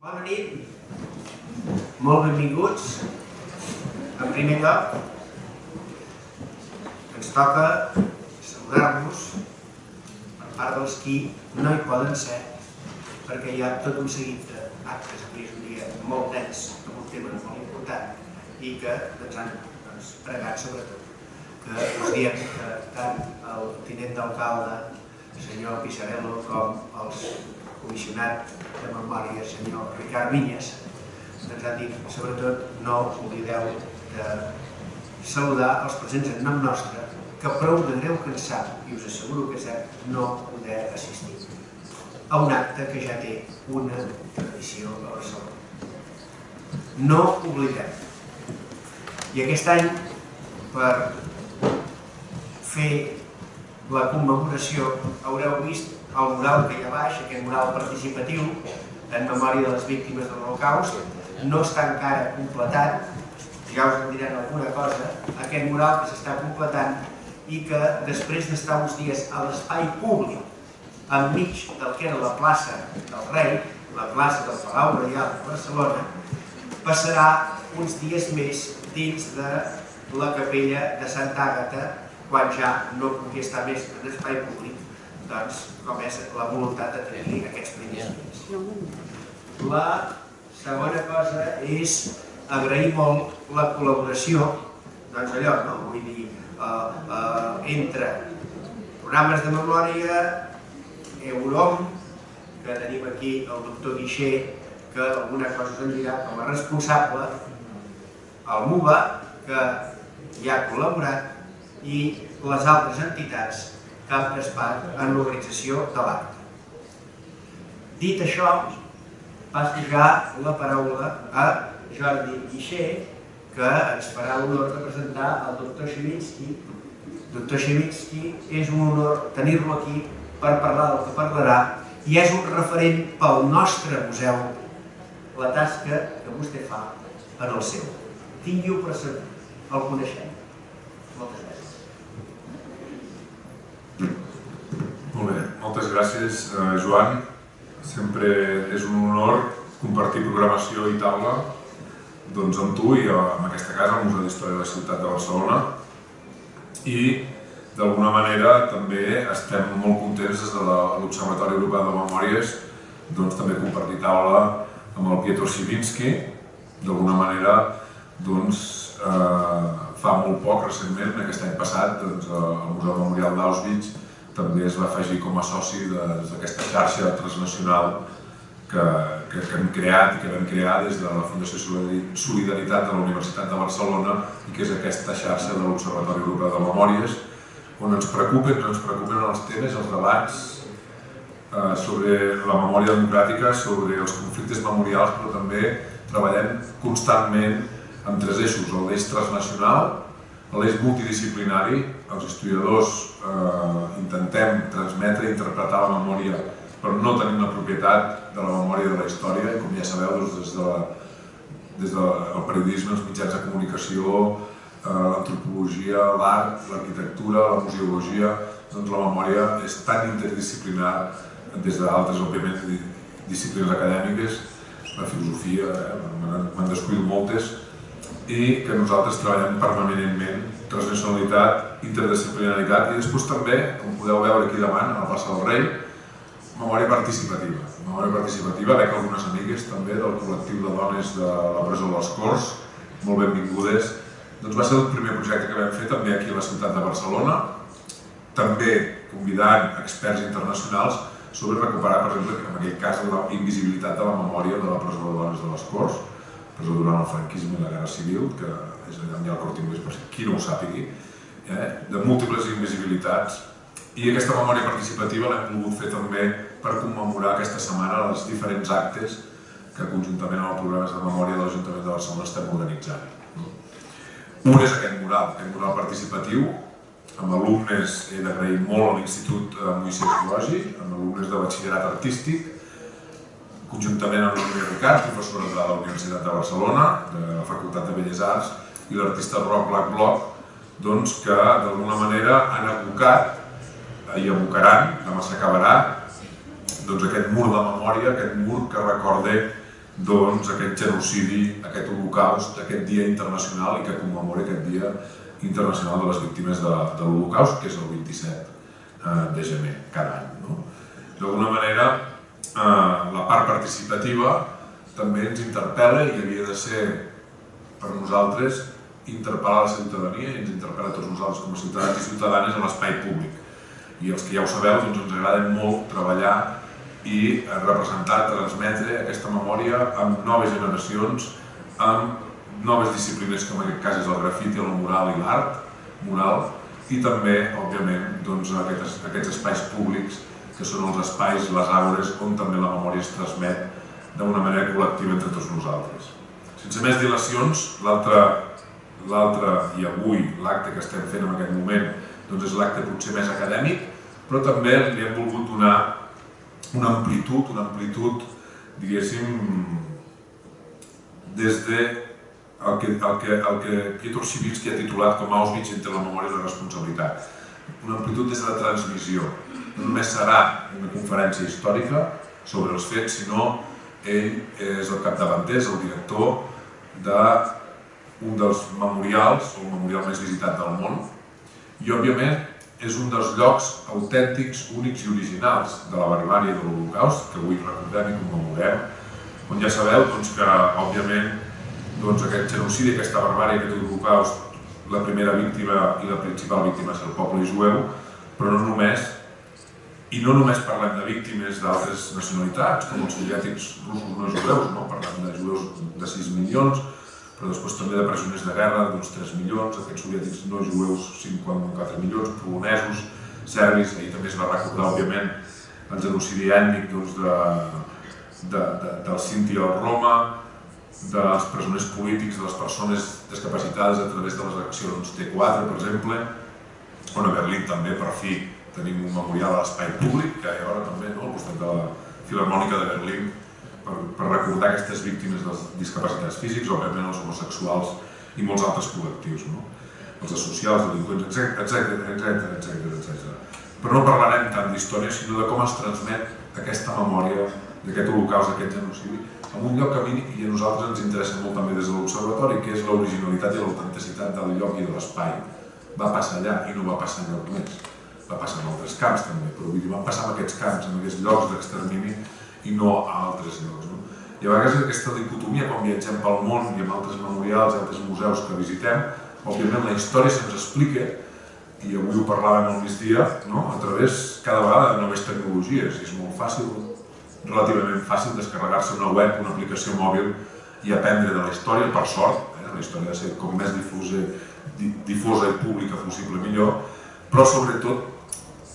Bona nit, molt benvinguts. En primer lloc, ens toca saludar-nos per part dels qui no hi poden ser, perquè hi ha tot un seguit d'actes, avui és un dia molt dens, amb un tema molt important i que ens han doncs, pregat sobretot que us diem que tant el tinent d'alcalde, senyor Pissarello, com els comissionat de memòria, senyor Ricard Vinyes, ens ha dit, sobretot, no oblideu de saludar els presents en nom nostre, que prou de greu cansat, i us asseguro que cert, no poder assistir a un acte que ja té una tradició a Barcelona. No oblidem. I aquest any, per fer la commemoració, haureu vist el mural que hi ha baix, aquest mural participatiu, en memòria de les víctimes de l'Holocaust, no està encara completat, ja us en diran alguna cosa, aquest mural que s'està completant i que després d'estar uns dies a l'espai públic, enmig del que era la plaça del rei, la plaça del Palau Reial de Barcelona, passarà uns dies més dins de la capella de Santa Àgata, quan ja no pugui estar més en espai públic, doncs, com és la voluntat de tenir aquests primers dies. La segona cosa és agrair molt la col·laboració, doncs allò, no? vull dir, eh, eh, entre programes de memòria, Eurom, que tenim aquí el doctor Guixer, que alguna cosa se'n dirà com a responsable, el MUBA, que ja ha col·laborat, i les altres entitats pres part en l'organització de l'acte. Dit això, passo ja la paraula a Jordi Guixer, que ens farà l'honor de presentar el doctor Xevinski. Doctor Xevinski, és un honor tenir-lo aquí per parlar del que parlarà i és un referent pel nostre museu la tasca que vostè fa en el seu. Tingui-ho per segur, el coneixem. Moltes gràcies. Molt bé, gràcies, eh, Joan. Sempre és un honor compartir programació i taula doncs, amb tu i en aquesta casa, al Museu d'Història de la Ciutat de Barcelona. I d'alguna manera també estem molt contents des de l'Observatori Europeu de Memòries doncs, també compartir taula amb el Pietro Sivinski. D'alguna manera doncs, eh, fa molt poc, recentment, aquest any passat, doncs, el Museu Memorial d'Auschwitz també es va afegir com a soci d'aquesta xarxa transnacional que, que, que hem creat i que vam crear des de la Fundació Solidaritat de la Universitat de Barcelona i que és aquesta xarxa de l'Observatori Europeu de Memòries on ens preocupen, ens preocupen els temes, els debats eh, sobre la memòria democràtica, sobre els conflictes memorials, però també treballem constantment amb tres eixos, l'eix transnacional, l'eix multidisciplinari, els historiadors eh, intentem transmetre i interpretar la memòria però no tenim la propietat de la memòria de la història i com ja sabeu doncs, des, de la, des del periodisme, els mitjans de comunicació, eh, l'antropologia, l'art, l'arquitectura, la museologia, doncs la memòria és tan interdisciplinar des d'altres, òbviament, disciplines acadèmiques, la filosofia, eh, m'han descuidat moltes, i que nosaltres treballem permanentment transnacionalitat, interdisciplinaritat i després també, com podeu veure aquí davant, a la plaça del Rei, memòria participativa. Memòria participativa, veig algunes amigues també del col·lectiu de dones de la presó dels Corts, molt benvingudes. Doncs va ser el primer projecte que vam fer també aquí a la ciutat de Barcelona, també convidant experts internacionals sobre recuperar, per exemple, en aquell cas, la invisibilitat de la memòria de la presó de dones de les Corts, presó durant el franquisme i la Guerra Civil, que és allà on hi ha el Cort Inglés, per qui no ho sàpigui, eh? de múltiples invisibilitats. I aquesta memòria participativa l'hem volgut fer també per commemorar aquesta setmana els diferents actes que conjuntament amb els programes de memòria de l'Ajuntament de Barcelona estem organitzant. Un és aquest mural, aquest mural participatiu, amb alumnes, he d'agrair molt a l'Institut Moisès Logi, amb alumnes de batxillerat artístic, conjuntament amb l'Unió Ricard, professora de la Universitat de Barcelona, de la Facultat de Belles Arts, i l'artista Roc Black Block, doncs, que d'alguna manera han abocat i abocaran, demà s'acabarà, doncs aquest mur de memòria, aquest mur que recorde doncs, aquest genocidi, aquest holocaust, aquest dia internacional i que commemora aquest dia internacional de les víctimes de, de l'holocaust, que és el 27 eh, de gener cada any. No? D'alguna manera, la part participativa també ens interpel·la i havia de ser per nosaltres interpel·lar la ciutadania i ens interpel·la tots nosaltres com a ciutadans i ciutadanes a l'espai públic. I els que ja ho sabeu, doncs ens agrada molt treballar i representar, transmetre aquesta memòria amb noves generacions, amb noves disciplines com en aquest cas és el grafiti, el mural i l'art mural, i també, òbviament, doncs, aquests, aquests espais públics que són els espais, les aures, on també la memòria es transmet d'una manera col·lectiva entre tots nosaltres. Sense més dilacions, l'altre i avui l'acte que estem fent en aquest moment doncs és l'acte potser més acadèmic, però també li hem volgut donar una amplitud, una amplitud, diguéssim, des de el que, el que, el que Piotr Sibinski ha titulat com Auschwitz entre la memòria i la responsabilitat. Una amplitud des de la transmissió. No només serà una conferència històrica sobre els fets, sinó ell és el capdavanter, és el director d'un dels memorials, el memorial més visitat del món, i òbviament és un dels llocs autèntics, únics i originals de la barbària de l'Holocaust, que avui recordem i commemorem, on ja sabeu doncs, que, òbviament, doncs, aquest genocidi, aquesta barbària, aquest holocaust, la primera víctima i la principal víctima és el poble jueu, però no només, i no només parlem de víctimes d'altres nacionalitats, com els soviètics russos no jueus, no? parlem de jueus de 6 milions, però després també de presoners de guerra d'uns 3 milions, aquests soviètics no jueus 54 milions, polonesos, serbis, ahir també es va recordar, òbviament, el genocidi ètnic doncs, de, de, de, del Sinti al Roma, dels presoners polítics, de les persones discapacitades a través de les accions T4, per exemple, on a Berlín també, per fi, tenim un memorial a l'espai públic, que hi ha ara també, no? al costat de la Filarmònica de Berlín, per, per recordar aquestes víctimes de discapacitats físics, òbviament els homosexuals i molts altres col·lectius, no? els associals, delinqüents, etc etc etc etc. Però no parlarem tant d'història, sinó de com es transmet aquesta memòria d'aquest holocaust, d'aquest genocidi, en un lloc que a mi i a nosaltres ens interessa molt també des de l'Observatori, que és l'originalitat i l'autenticitat del lloc i de l'espai. Va passar allà i no va passar lloc més. Va passar en altres camps també, però vull dir, van passar en aquests camps, en aquests llocs d'extermini i no a altres llocs. No? I a vegades aquesta dicotomia, quan viatgem pel món i amb altres memorials i altres museus que visitem, òbviament la història se'ns explica, i avui ho parlàvem al migdia, no? a través cada vegada de noves tecnologies, i és molt fàcil relativament fàcil descarregar-se una web, una aplicació mòbil i aprendre de la història, per sort, eh? la història ha de ser com més difusa, difosa i pública possible millor, però sobretot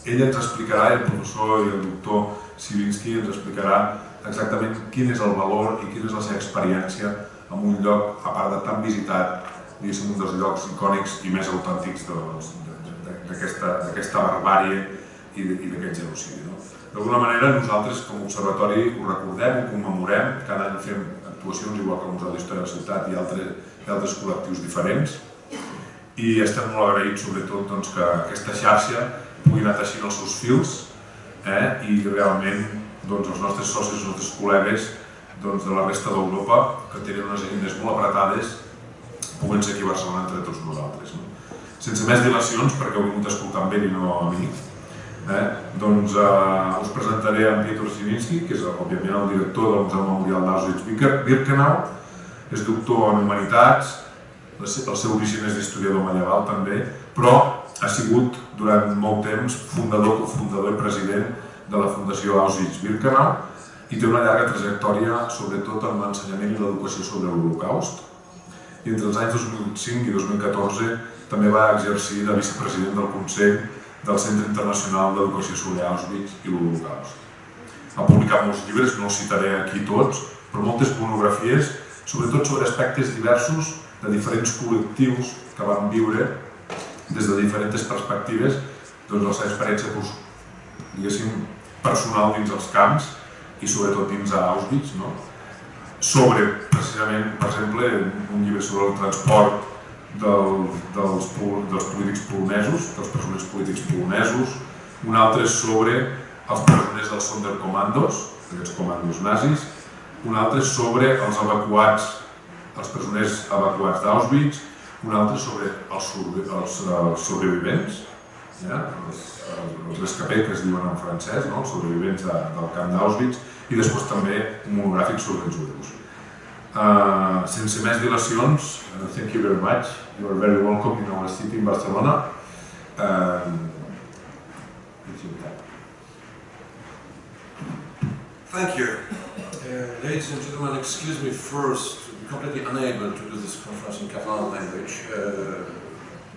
ell ens explicarà, el professor i el doctor Sivinsky ens explicarà exactament quin és el valor i quina és la seva experiència en un lloc, a part de tan visitat, diguéssim, un dels llocs icònics i més autèntics d'aquesta barbàrie i d'aquest genocidi. No? D'alguna manera nosaltres com a observatori ho recordem, ho commemorem, cada any fem actuacions igual que el Museu d'Història de la Ciutat i altres, i altres col·lectius diferents i estem molt agraïts sobretot doncs, que aquesta xarxa pugui anar teixint els seus fils eh, i realment doncs, els nostres socis, els nostres col·legues doncs, de la resta d'Europa que tenen unes agendes molt apretades puguen ser aquí a Barcelona entre tots nosaltres. No? Sense més dilacions, perquè heu vingut amb ell i no a mi, Eh? Doncs eh, us presentaré en Piotr Sivinsky, que és òbviament el director del Museu Memorial d'Auschwitz-Birkenau, és doctor en Humanitats, el seu origen és d'historiador medieval també, però ha sigut durant molt temps fundador, cofundador i president de la Fundació Auschwitz-Birkenau i té una llarga trajectòria sobretot en l'ensenyament i l'educació sobre l'Holocaust. I entre els anys 2005 i 2014 també va exercir de vicepresident del Consell del Centre Internacional d'Educació sobre Auschwitz i l'Holocaust. Ha publicat molts llibres, no els citaré aquí tots, però moltes monografies, sobretot sobre aspectes diversos de diferents col·lectius que van viure des de diferents perspectives doncs, la seva experiència diguéssim, personal dins els camps i sobretot dins a Auschwitz, no? sobre, precisament, per exemple, un llibre sobre el transport del, dels, dels polítics polonesos, dels presoners polítics polonesos, un altre sobre els presoners dels Sonderkommandos, aquests comandos nazis, un altre sobre els evacuats, els presoners evacuats d'Auschwitz, un altre sobre els, els, els sobrevivents, ja? els, els rescapés que es diuen en francès, no? els sobrevivents de, del camp d'Auschwitz, i després també un monogràfic sobre els judeus. Uh, sense més dilacions, uh, thank you very much. You are very welcome in our city in Barcelona. Uh, Thank you. Uh, ladies and gentlemen, excuse me first, completely unable to do this conference in Catalan language. Uh,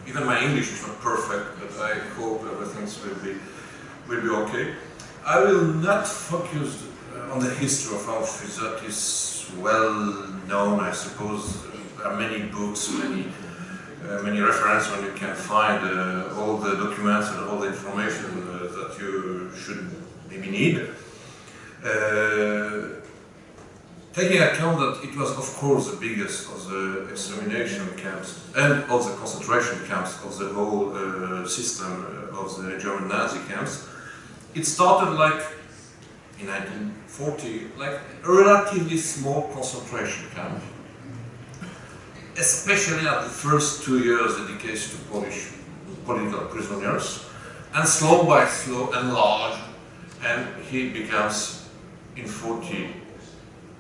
even my English is not perfect, but I hope everything will be, will be okay. I will not focus uh, on the history of Auschwitz, that is well known, I suppose. There are many books, many uh, many references when you can find uh, all the documents and all the information uh, that you should maybe need. Uh, taking account that it was of course the biggest of the extermination camps and of the concentration camps of the whole uh, system of the German Nazi camps, it started like in 1940, like a relatively small concentration camp, especially at the first two years dedicated to Polish political prisoners, and slow by slow enlarged, and he becomes in 40.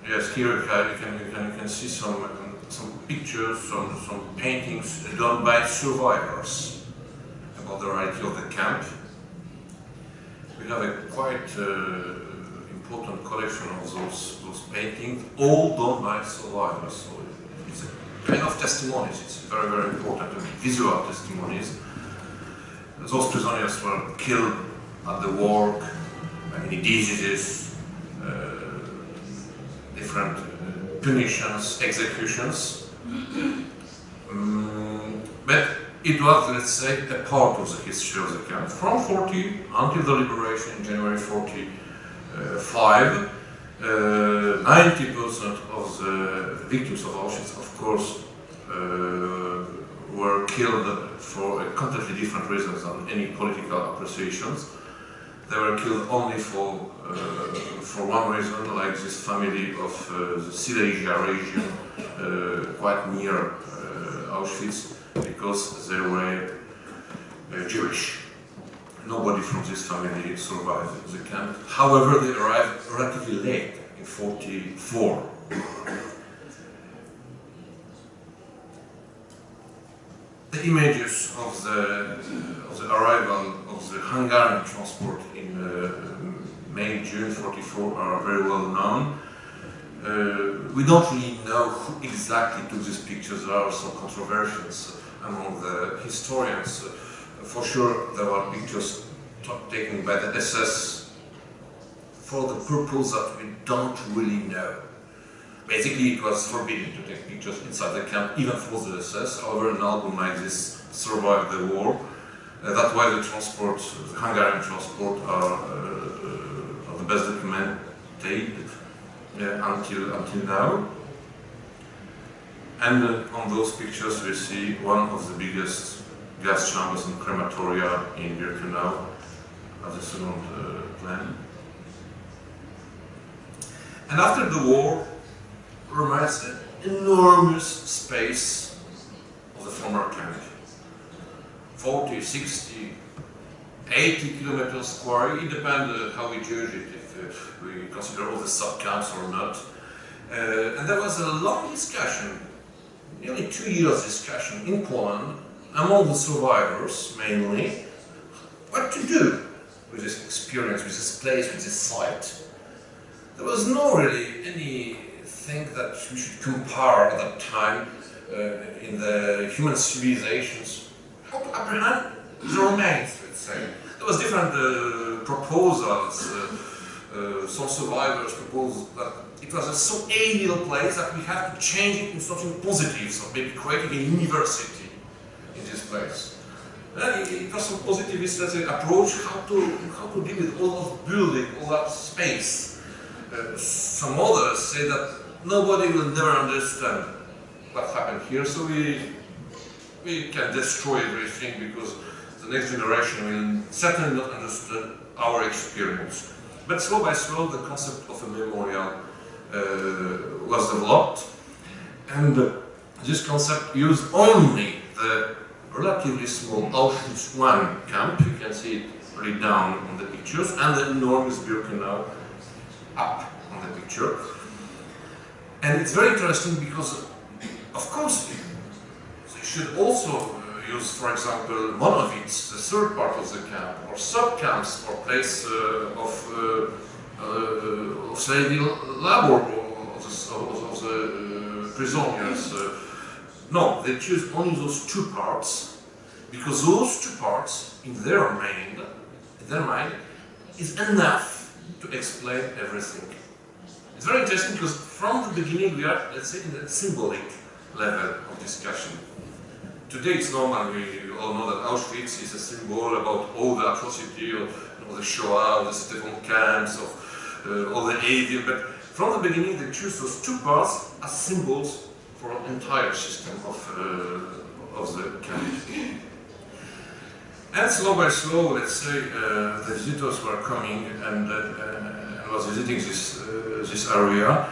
Yes, here you can, you can, you can see some, um, some pictures, some, some paintings done by survivors about the reality of the camp. We have a quite uh, important collection of those, those paintings, all done by survivors. So it's a kind of testimonies, it's very, very important, visual testimonies. Those prisoners were killed at the work, many diseases, different punitions, executions. Um, but it was, let's say, a part of the history of the camp. From 40 until the liberation in January 45, 90% uh, of the victims of Auschwitz, of course, uh, were killed for completely different reasons than any political appreciations. They were killed only for uh, for one reason, like this family of uh, the Silesia region, uh, quite near Auschwitz, because they were Jewish. Nobody from this family survived the camp. However, they arrived relatively late, in 44. The images of the, of the arrival of the Hungarian transport in uh, May, June 44 are very well known. Uh, we don't really know who exactly took these pictures. There are some controversies among the historians. For sure, there were pictures taken by the SS for the purpose that we don't really know. Basically, it was forbidden to take pictures inside the camp, even for the SS. However, an album like this survived the war. Uh, that's why the transport, the Hungarian transport, are, uh, are the best documented uh, until until now. And uh, on those pictures, we see one of the biggest gas chambers and crematoria in Birkenau as a second uh, plan. And after the war, remains an enormous space of the former camp. 40, 60, 80 kilometers square, it depends how we judge it, if uh, we consider all the sub-camps or not. Uh, and there was a long discussion, nearly two years discussion in Poland, among the survivors mainly, what to do with this experience, with this place, with this site. There was no really any think that we should compare that time uh, in the human civilizations apprehend the remains, let's say. There was different uh, proposals. Uh, uh, some survivors proposed that it was a so alien place that we have to change it into something positive, so maybe creating a university in this place. And it was some positivist let's say, approach how to how to deal with all those building, all that space. Uh, some others say that nobody will never understand what happened here, so we, we can destroy everything because the next generation will certainly not understand our experience. But slow by slow, the concept of a memorial uh, was developed. And this concept used only the relatively small Auschwitz I camp, you can see it right down on the pictures, and the enormous Birkenau up on the picture. And it's very interesting because, of course, they should also uh, use, for example, Monowitz, the third part of the camp, or sub-camps or place uh, of, uh, uh, of slavery labor of the, of, the uh, prisoners. No, they choose only those two parts because those two parts, in their mind, in their mind, is enough to explain everything. It's very interesting because from the beginning we are, let's say, in the symbolic level of discussion. Today it's normal, we all know that Auschwitz is a symbol about all the atrocity of you know, the Shoah, the different camps, of uh, all the avian, but from the beginning they choose those two parts as symbols for an entire system of, uh, of the camp. And slow by slow, let's say, uh, the visitors were coming and uh, was visiting this, uh, this area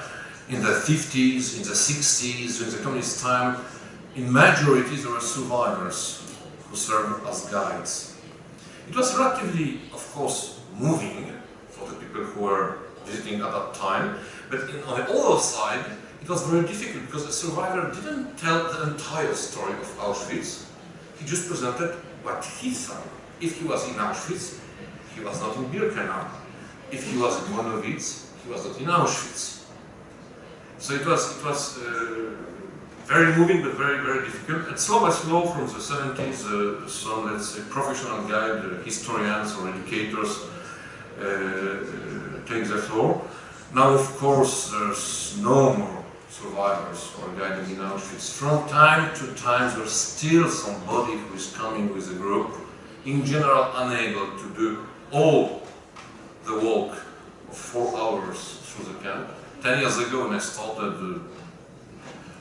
in the 50s, in the 60s, during the communist time. In majority, there were survivors who served as guides. It was relatively, of course, moving for the people who were visiting at that time, but in, on the other side, it was very difficult because the survivor didn't tell the entire story of Auschwitz. He just presented what he saw. If he was in Auschwitz, he was not in Birkenau. If he was in Monowitz, he was not in Auschwitz. So it was, it was uh, very moving but very, very difficult. And slow by slow from the 70s, uh, some, let's say, professional guide, uh, historians or educators uh, take the floor. Now, of course, there's no more survivors or guiding in Auschwitz. From time to time, there's still somebody who is coming with a group, in general unable to do all the walk of four hours through the camp. Ten years ago, when I started, uh,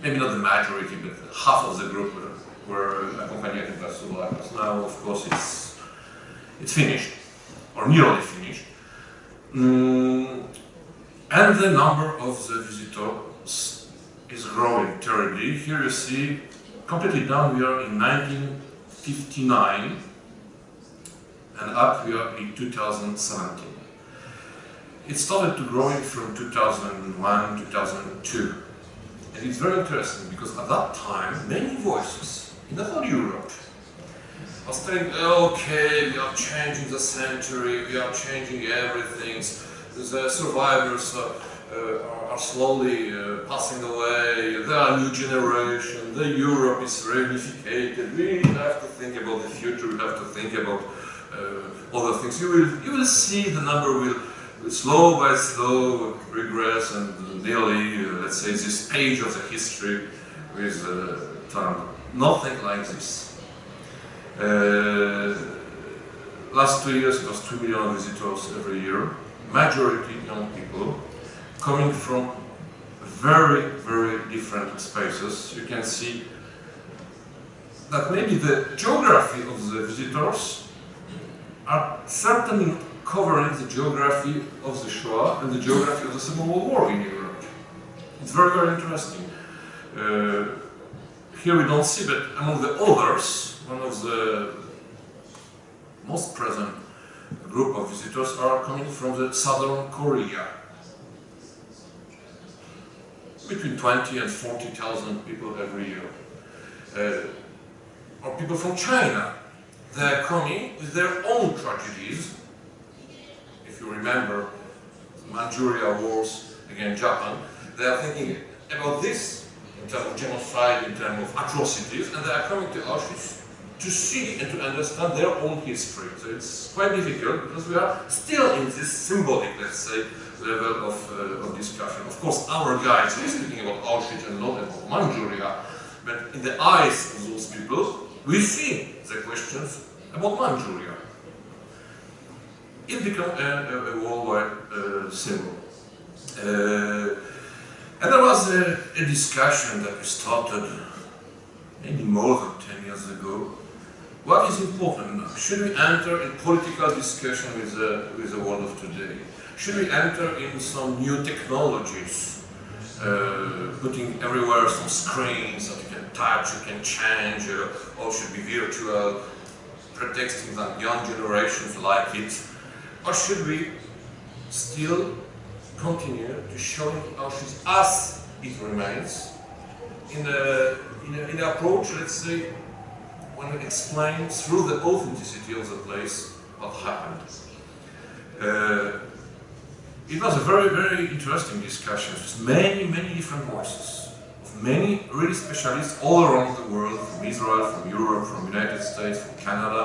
maybe not the majority, but half of the group were, were accompanied by survivors. Now, of course, it's, it's finished, or nearly finished. Mm, and the number of the visitors is growing terribly. Here you see, completely down we are in 1959, and up we are in 2017. It started to growing from 2001, 2002. And it's very interesting because at that time, many voices in the whole Europe was saying, okay, we are changing the century, we are changing everything, the survivors uh, uh, are slowly uh, passing away, there are new generation, the Europe is reunificated, we have to think about the future, we have to think about uh, other things. You will, you will see the number will slow by slow regress and nearly, uh, let's say, this page of the history with uh, time. Nothing like this. Uh, last two years it was 2 million visitors every year, majority young people, coming from very, very different spaces. You can see that maybe the geography of the visitors are certainly covering the geography of the Shoah and the geography of the Second World War in Europe. It's very, very interesting. Uh, here we don't see, but among the others, one of the most present group of visitors are coming from the southern Korea. Between 20 and 40,000 people every year. Uh, or people from China. They're coming with their own tragedies you remember Manchuria wars against Japan, they are thinking about this in terms of genocide, in terms of atrocities, and they are coming to Auschwitz to see and to understand their own history. So it's quite difficult because we are still in this symbolic, let's say, level of, uh, of discussion. Of course, our guides are speaking about Auschwitz and not about Manchuria, but in the eyes of those people, we see the questions about Manchuria it became a, a, worldwide uh, symbol. Uh, and there was a, a, discussion that we started maybe more than 10 years ago. What is important now? Should we enter in political discussion with the, with the world of today? Should we enter in some new technologies uh, putting everywhere some screens that you can touch, you can change, uh, all should be virtual, pretexting that young generations like it? Or should we still continue to show Auschwitz as it remains in a, in in an approach, let's say, when we explain through the authenticity of the place what happened. Uh, it was a very, very interesting discussion with many, many different voices of many really specialists all around the world, from Israel, from Europe, from United States, from Canada.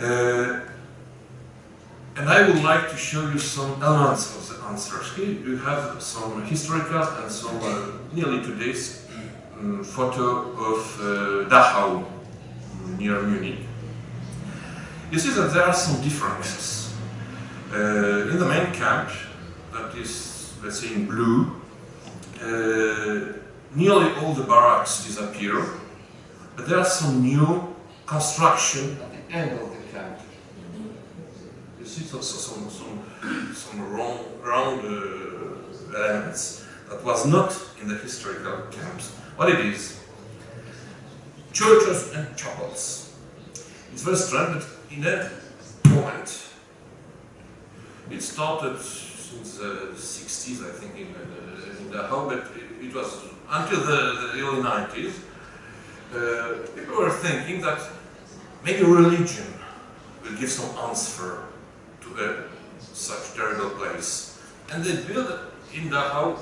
Uh, and I would like to show you some elements of the answers. Here you have some historical and some uh, nearly today's um, photo of uh, Dachau near Munich. You see that there are some differences. Uh, in the main camp, that is, let's say in blue, uh, nearly all the barracks disappear, but there are some new construction at the end the camp. You see some, round, round uh, elements that was not in the historical camps. What it is? Churches and chapels. It's very strange, but in a moment, it started since the 60s, I think, in, uh, in Dachau, but it, it was until the, the early 90s. Uh, people were thinking that maybe religion will give some answer a, such terrible place. And they built in Dachau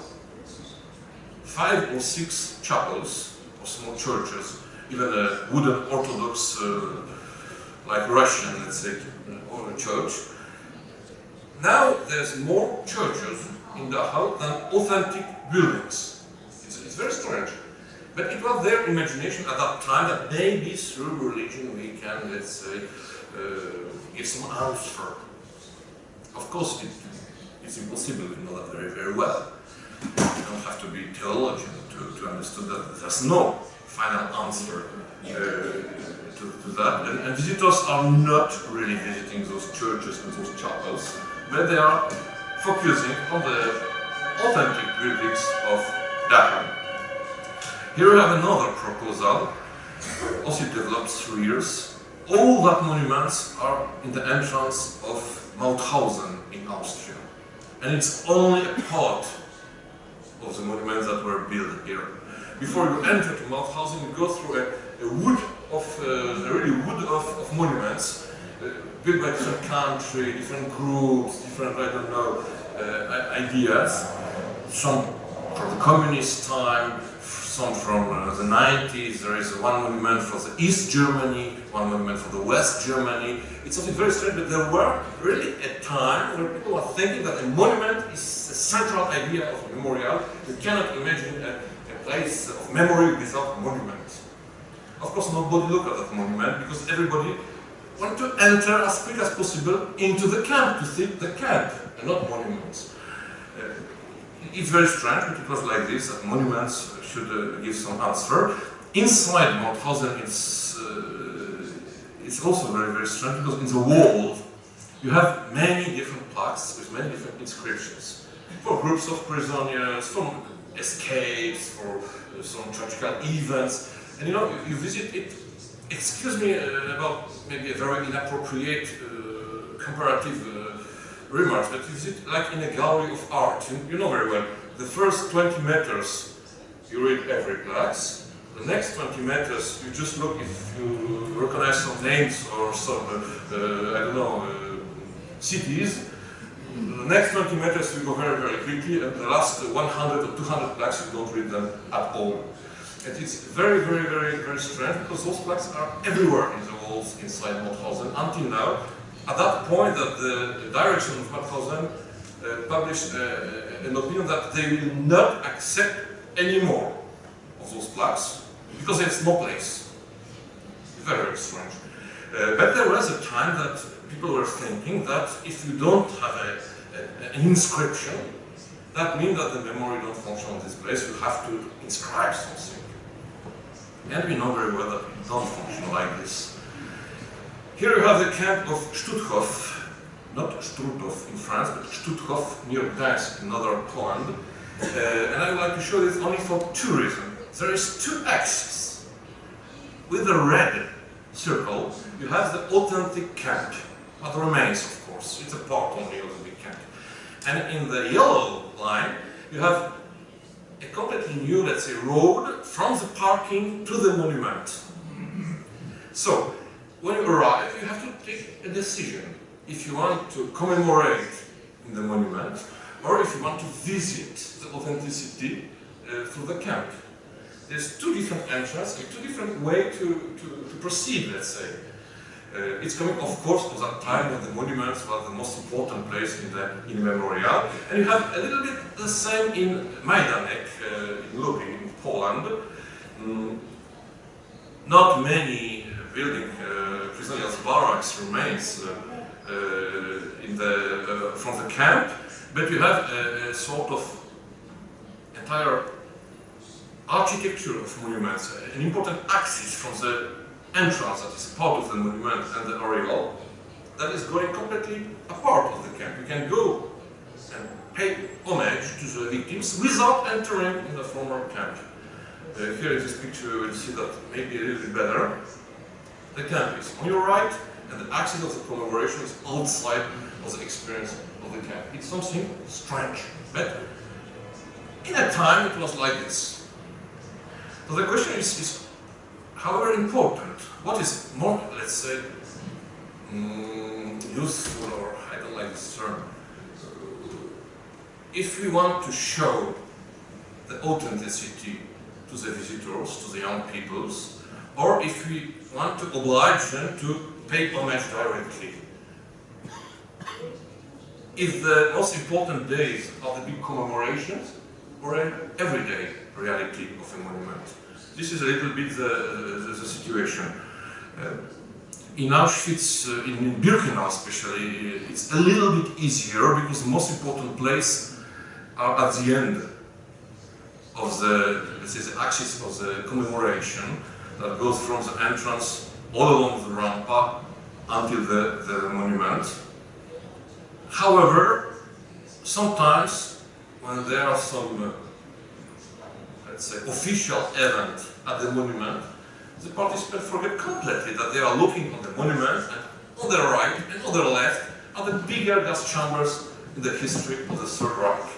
five or six chapels or small churches, even a wooden Orthodox, uh, like Russian, let's say, or church. Now there's more churches in Dachau than authentic buildings. It's, it's very strange. But it was their imagination at that time that maybe through religion we can, let's say, uh, give some answer. Of course, it, it's impossible, you know that very, very well. You don't have to be theologian to, to understand that there's no final answer uh, to, to, that. And, and, visitors are not really visiting those churches and those chapels, but they are focusing on the authentic buildings of Dachau. Here we have another proposal, also developed through years. All that monuments are in the entrance of Mauthausen in Austria. And it's only a part of the monuments that were built here. Before you enter to Mauthausen, you go through a, a wood of, uh, really wood of, of monuments, uh, built by different countries, different groups, different, I don't know, uh, ideas. Some from the communist time, some from uh, the 90s, there is one monument for the East Germany, one monument for the West Germany. It's something very strange, but there were really a time where people were thinking that a monument is a central idea of a memorial. You cannot imagine a, a place of memory without monument. Of course, nobody looked at that monument because everybody wanted to enter as quick as possible into the camp to see the camp and not monuments. Uh, it's very strange, but it was like this, that monuments should uh, give some answer. Inside Mauthausen, it's, uh, it's also very, very strange, because in the wall, you have many different plaques with many different inscriptions. For groups of prisoners, from escapes, for uh, some tragical events. And you know, you, you visit it, excuse me uh, about maybe a very inappropriate uh, comparative remark, but you visit like in a gallery of art. You, you know very well, the first 20 meters you read every class. The next 20 meters, you just look if you recognize some names or some, uh, uh, I don't know, uh, cities. The next 20 meters you go very, very quickly, and the last 100 or 200 plaques you don't read them at all. And it's very, very, very, very strange because those plaques are everywhere in the walls inside Mauthausen until now. At that point, that the direction of Mauthausen uh, published uh, an opinion that they will not accept any more of those plaques because there's no place. Very, strange. Uh, but there was a time that people were thinking that if you don't have a, a, an inscription, that means that the memory don't function in this place. You have to inscribe something. And we know very well that it don't function like this. Here you have the camp of Stutthof, not Struthof in France, but Stutthof near Gdańsk in northern Poland. Uh, and I would like to show this only for two reasons. There is two axes. With the red circle, you have the authentic camp, but remains, of course. It's a part of the big camp. And in the yellow line, you have a completely new, let's say, road from the parking to the monument. So, when you arrive, you have to take a decision if you want to commemorate in the monument or if you want to visit the authenticity uh, through the camp. There's two different entrances and two different ways to, to, to proceed, let's say. Uh, it's coming, of course, of that time when the monuments were the most important place in the in memorial. And you have a little bit the same in Majdanek, uh, in Lublin, in Poland. Mm, not many building uh, prisoners barracks remains uh, uh, in the, uh, from the camp, but you have a, a sort of entire architecture of monuments, an important axis from the entrance that is part of the monument and the areal that is going completely apart of the camp. You can go and pay homage to the victims without entering in the former camp. Uh, here in this picture you will see that maybe a little bit better. The camp is on your right and the axis of the commemoration is outside of the experience of the. It's something strange, but in a time it was like this. So the question is, is however important, what is more, let's say, mm, useful, or I don't like this term, if we want to show the authenticity to the visitors, to the young peoples, or if we want to oblige them to pay homage directly. If the most important days are the big commemorations, or an everyday reality of a monument. This is a little bit the, the, the situation. Uh, in Auschwitz, uh, in Birkenau especially, it's a little bit easier because the most important place are at the end of the, let's say, the axis of the commemoration that goes from the entrance all along the rampa until the, the monument. However, sometimes when there are some, uh, let's say, official event at the monument, the participants forget completely that they are looking on the monument and on their right and on their left are the bigger gas chambers in the history of the Third Reich.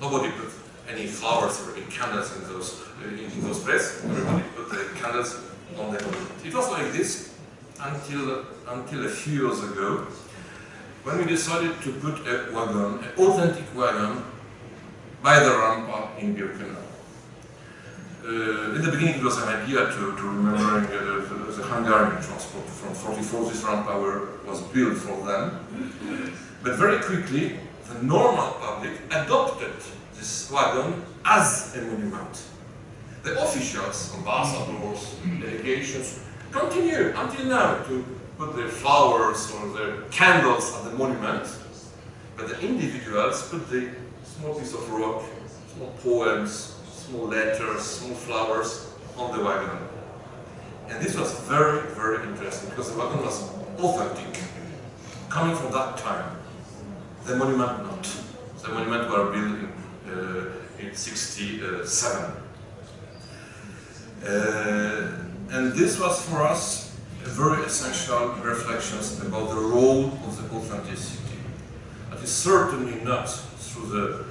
Nobody put any flowers or any candles in those in, in those places. Everybody put the candles on the monument. It was like this until until a few years ago when we decided to put a wagon, an authentic wagon, by the rampa in Birkenau. Uh, in the beginning it was an idea to, to remembering uh, the, the, Hungarian transport from 44, this rampa were, was built for them. But very quickly, the normal public adopted this wagon as a monument. The officials, ambassadors, delegations, continue until now to put their flowers or their candles at the monument, but the individuals put the small piece of rock, small poems, small letters, small flowers on the wagon. And this was very, very interesting because the wagon was authentic, coming from that time. The monument not. The monument were built in, uh, in 67. Uh, and this was for us very essential reflections about the role of the authenticity. That is certainly not through the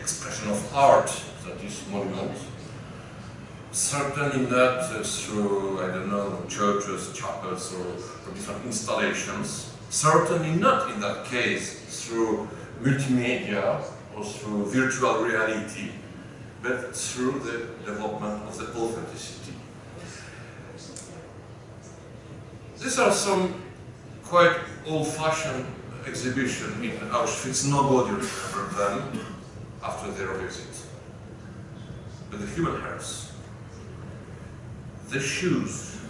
expression of art that is monument, certainly not through, I don't know, churches, chapels, or, or different installations, certainly not in that case through multimedia or through virtual reality, but through the development of the authenticity. These are some quite old-fashioned exhibition in Auschwitz. Nobody remembered them after their visit. But the human hairs, the shoes,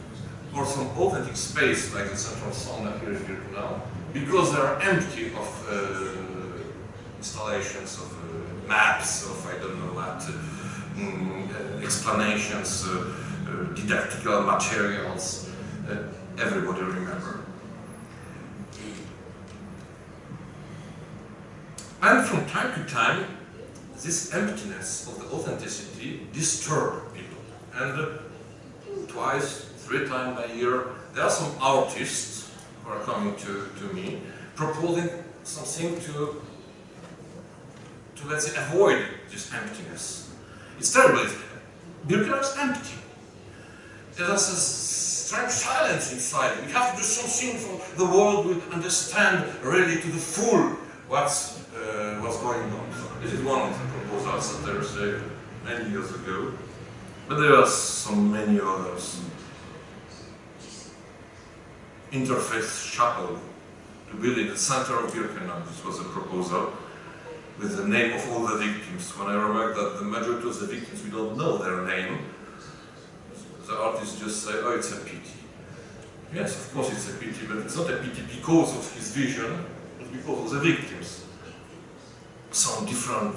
or some authentic space like the central sauna here in Birkenau, because they are empty of uh, installations, of uh, maps, of I don't know what, uh, mm, explanations, uh, uh, didactical materials. Everybody remember. And from time to time, this emptiness of the authenticity disturbs people. And uh, twice, three times a year, there are some artists who are coming to, to me proposing something to, to let's say, avoid this emptiness. It's terrible. Birkenau is empty. There's a strange silence inside. We have to do something for the world will understand really to the full what's, uh, what's going on. This is one of the proposals that uh, many years ago. But there are so many others. Interfaith chapel to build in the center of Birkenau. This was a proposal with the name of all the victims. When I remarked that the majority of the victims, we don't know their name, the artists just say, oh, it's a pity. Yes, of course it's a pity, but it's not a pity because of his vision, but because of the victims. Some different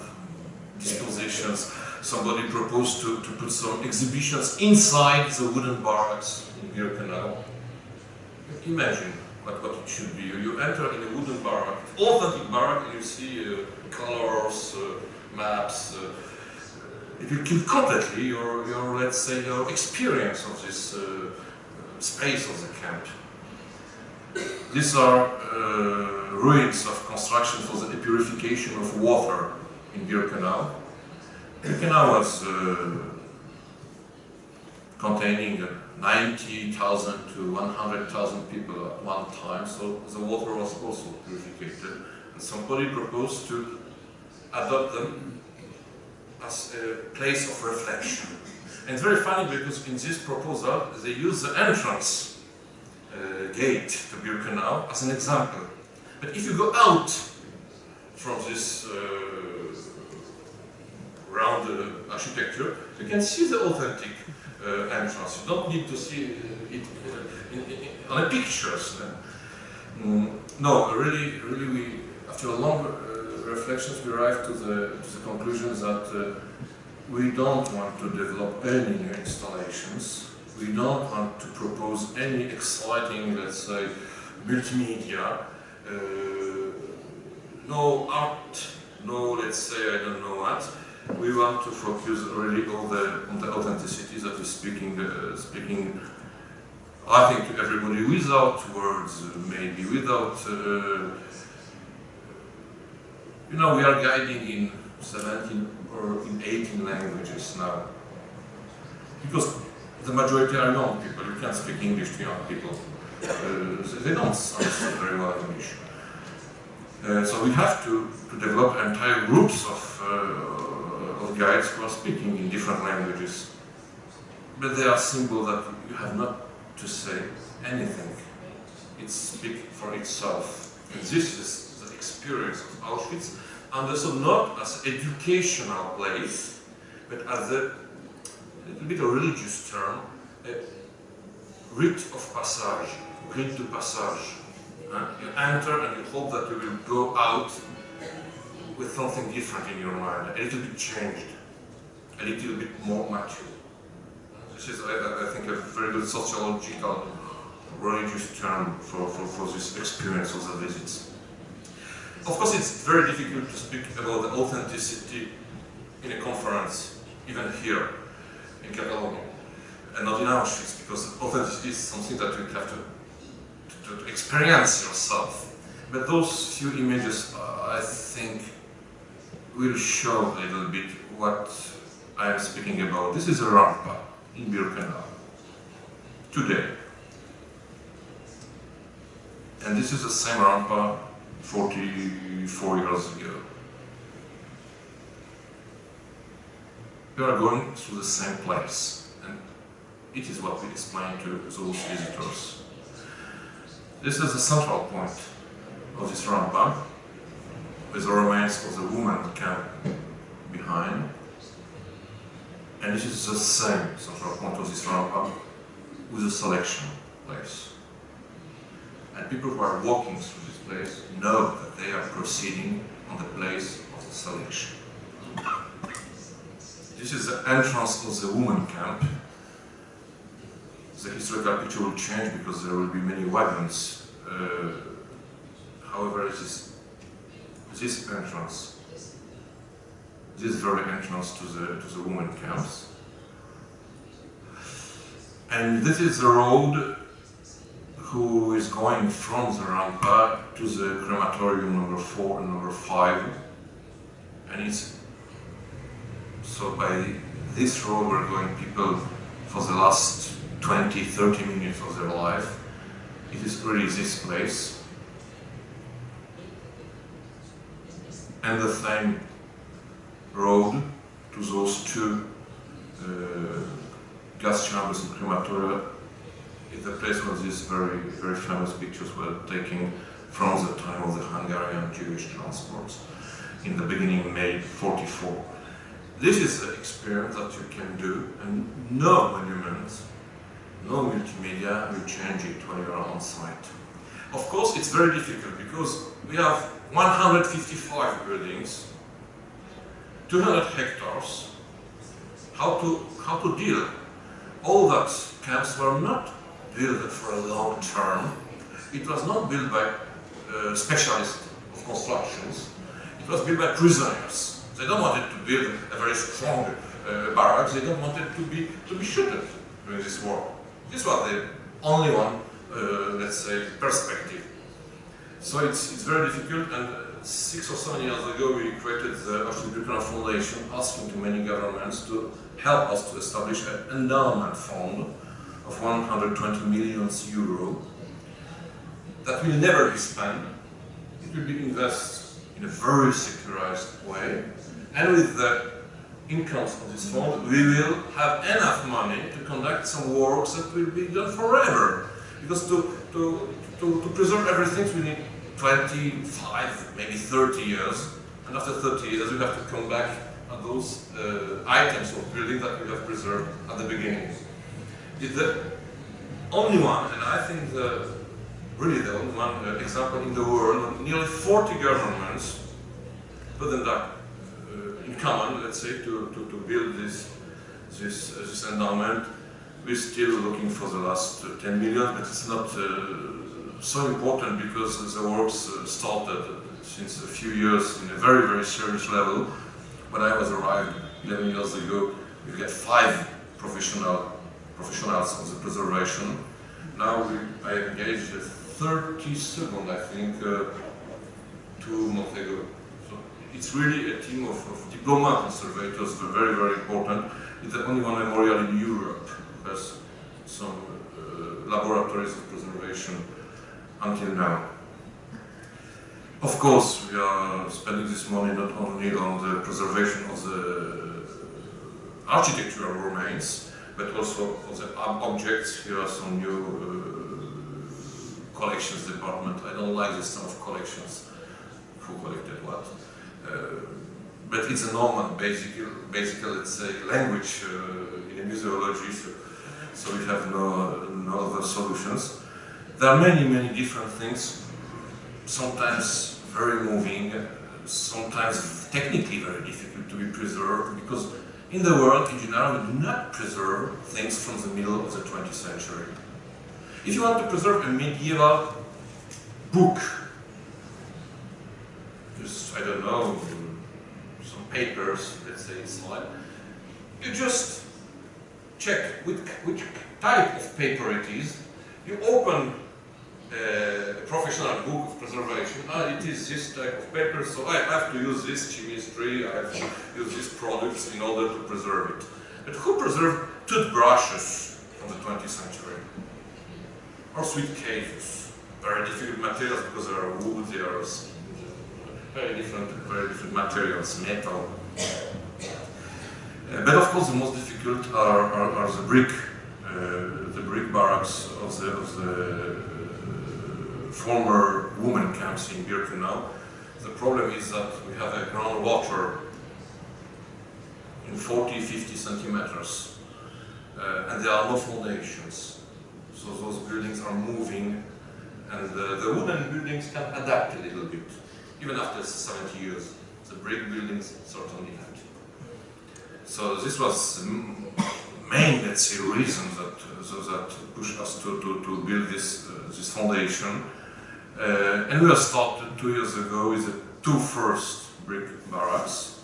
dispositions. Somebody proposed to, to put some exhibitions inside the wooden barracks in Birkenau. Imagine what, what it should be. You enter in a wooden barrack, authentic barrack, and you see uh, colors, uh, maps. Uh, it will kill completely your, your, let's say, your experience of this uh, space of the camp. These are uh, ruins of construction for the purification of water in Birkenau. Birkenau was uh, containing 90,000 to 100,000 people at one time, so the water was also purified. And somebody proposed to adopt them as a place of reflection. And it's very funny because in this proposal they use the entrance uh, gate to Birkenau as an example. But if you go out from this uh, round uh, architecture, you can see the authentic uh, entrance. You don't need to see uh, it uh, in, in, on the pictures. Mm, no, really, really, we after a long reflections, we arrived to the, to the conclusion that uh, we don't want to develop any new installations. We don't want to propose any exciting, let's say, multimedia. Uh, no art, no, let's say, I don't know what. We want to focus really on the, on the authenticity that is speaking, uh, speaking I think to everybody without words, maybe without uh, you know, we are guiding in 17 or in 18 languages now. Because the majority are young people, you can't speak English to young people. Uh, they don't understand very well English. Uh, so we have to, to develop entire groups of, uh, of guides who are speaking in different languages. But they are symbols that you have not to say anything. It speaks for itself. And this is experience of Auschwitz, understood not as educational place, but as a little bit a religious term, a rite of passage, rite de passage. You enter and you hope that you will go out with something different in your mind, a little bit changed, a little bit more mature. This is, I, I think, a very good sociological, religious term for, for, for this experience of the visits. Of course, it's very difficult to speak about the authenticity in a conference, even here in Catalonia, and not in Auschwitz, because authenticity is something that you have to, to, to experience yourself. But those few images, uh, I think, will show a little bit what I am speaking about. This is a rampa in Birkenau, today. And this is the same rampa 44 years ago. We are going through the same place, and it is what we explain to those visitors. This is the central point of this rampa, with the remains of the woman camp behind. And this is the same central point of this rampa with the selection place. And people who are walking through this place know that they are proceeding on the place of the selection. This is the entrance of the women camp. The historical picture will change because there will be many wagons. Uh, however, it is this entrance, this very entrance to the, to the women camps. And this is the road who is going from the rampa to the crematorium number four and number five. And it's so by this road we're going people for the last 20, 30 minutes of their life. It is really this place. And the same road to those two uh, gas chambers and crematoria is the place where these very, very famous pictures were taken from the time of the Hungarian Jewish transports in the beginning May 44. This is an experience that you can do and no monuments, no multimedia will change it when you are on site. Of course, it's very difficult because we have 155 buildings, 200 hectares. How to, how to deal? All that camps were not built for a long term. It was not built by uh, specialists of constructions. It was built by prisoners. They don't want it to build a very strong uh, barracks. They don't want it to be to be shooted during this war. This was the only one, uh, let's say, perspective. So it's, it's very difficult and six or seven years ago we created the Auschwitz-Birkenau Foundation asking to many governments to help us to establish an endowment fund of 120 million euro that will never be spent. It will be invested in a very securized way and with the incomes of this fund we will have enough money to conduct some works that will be done forever because to, to, to, to preserve everything we need 25, maybe 30 years and after 30 years we have to come back at those uh, items of building that we have preserved at the beginning. It's the only one, and I think the really the only one example in the world, nearly 40 governments put them uh, in common, let's say, to, to, to build this, this, uh, this endowment. We're still looking for the last uh, 10 million, but it's not uh, so important because the works started since a few years in a very, very serious level. When I was arrived 11 years ago, we get five professional professionals on the preservation. Now we, I engaged a 30 second, I think, uh, two months ago. So it's really a team of, of diploma conservators, very, very important. It's the only one memorial in Europe who has some uh, laboratories of preservation until now. Of course, we are spending this money not only on the preservation of the architectural remains, but also for the objects. Here are some new uh, collections department. I don't like this kind of collections. Who collected what? Uh, but it's a normal, basic, basic, let's say, language uh, in a museology. So, so we have no, no other solutions. There are many, many different things. Sometimes very moving, sometimes technically very difficult to be preserved because in the world, in general, we do not preserve things from the middle of the 20th century. If you want to preserve a medieval book, just, I don't know, some papers, let's say inside, you just check which, which type of paper it is, you open a professional book of preservation. Ah, it is this type of paper, so I have to use this chemistry, I have to use these products in order to preserve it. But who preserved toothbrushes from the 20th century? Or sweet cases? Very difficult materials because they are wood, they are very different, very different materials, metal. Uh, but of course the most difficult are, are, are the brick, uh, the brick barracks of the, of the former women camps in Birkenau. The problem is that we have a groundwater in 40, 50 centimeters, uh, and there are no foundations. So those buildings are moving, and uh, the wooden buildings can adapt a little bit, even after 70 years. The brick buildings certainly not. So this was the main, let's say, reason that, uh, that pushed us to, to, to build this, uh, this foundation. Uh, and we have started two years ago with the two first brick barracks,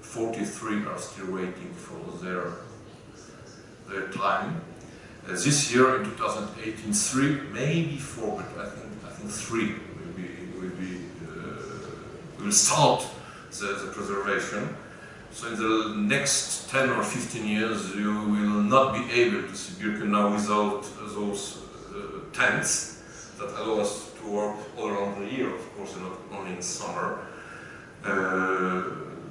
43 are still waiting for their, their time. Uh, this year, in 2018, three, maybe four, but I think, I think three will be, will be uh, will start the, the preservation. So in the next 10 or 15 years, you will not be able to see Birkenau without those uh, tents that allow us work all around the year, of course, and not only in summer. Uh,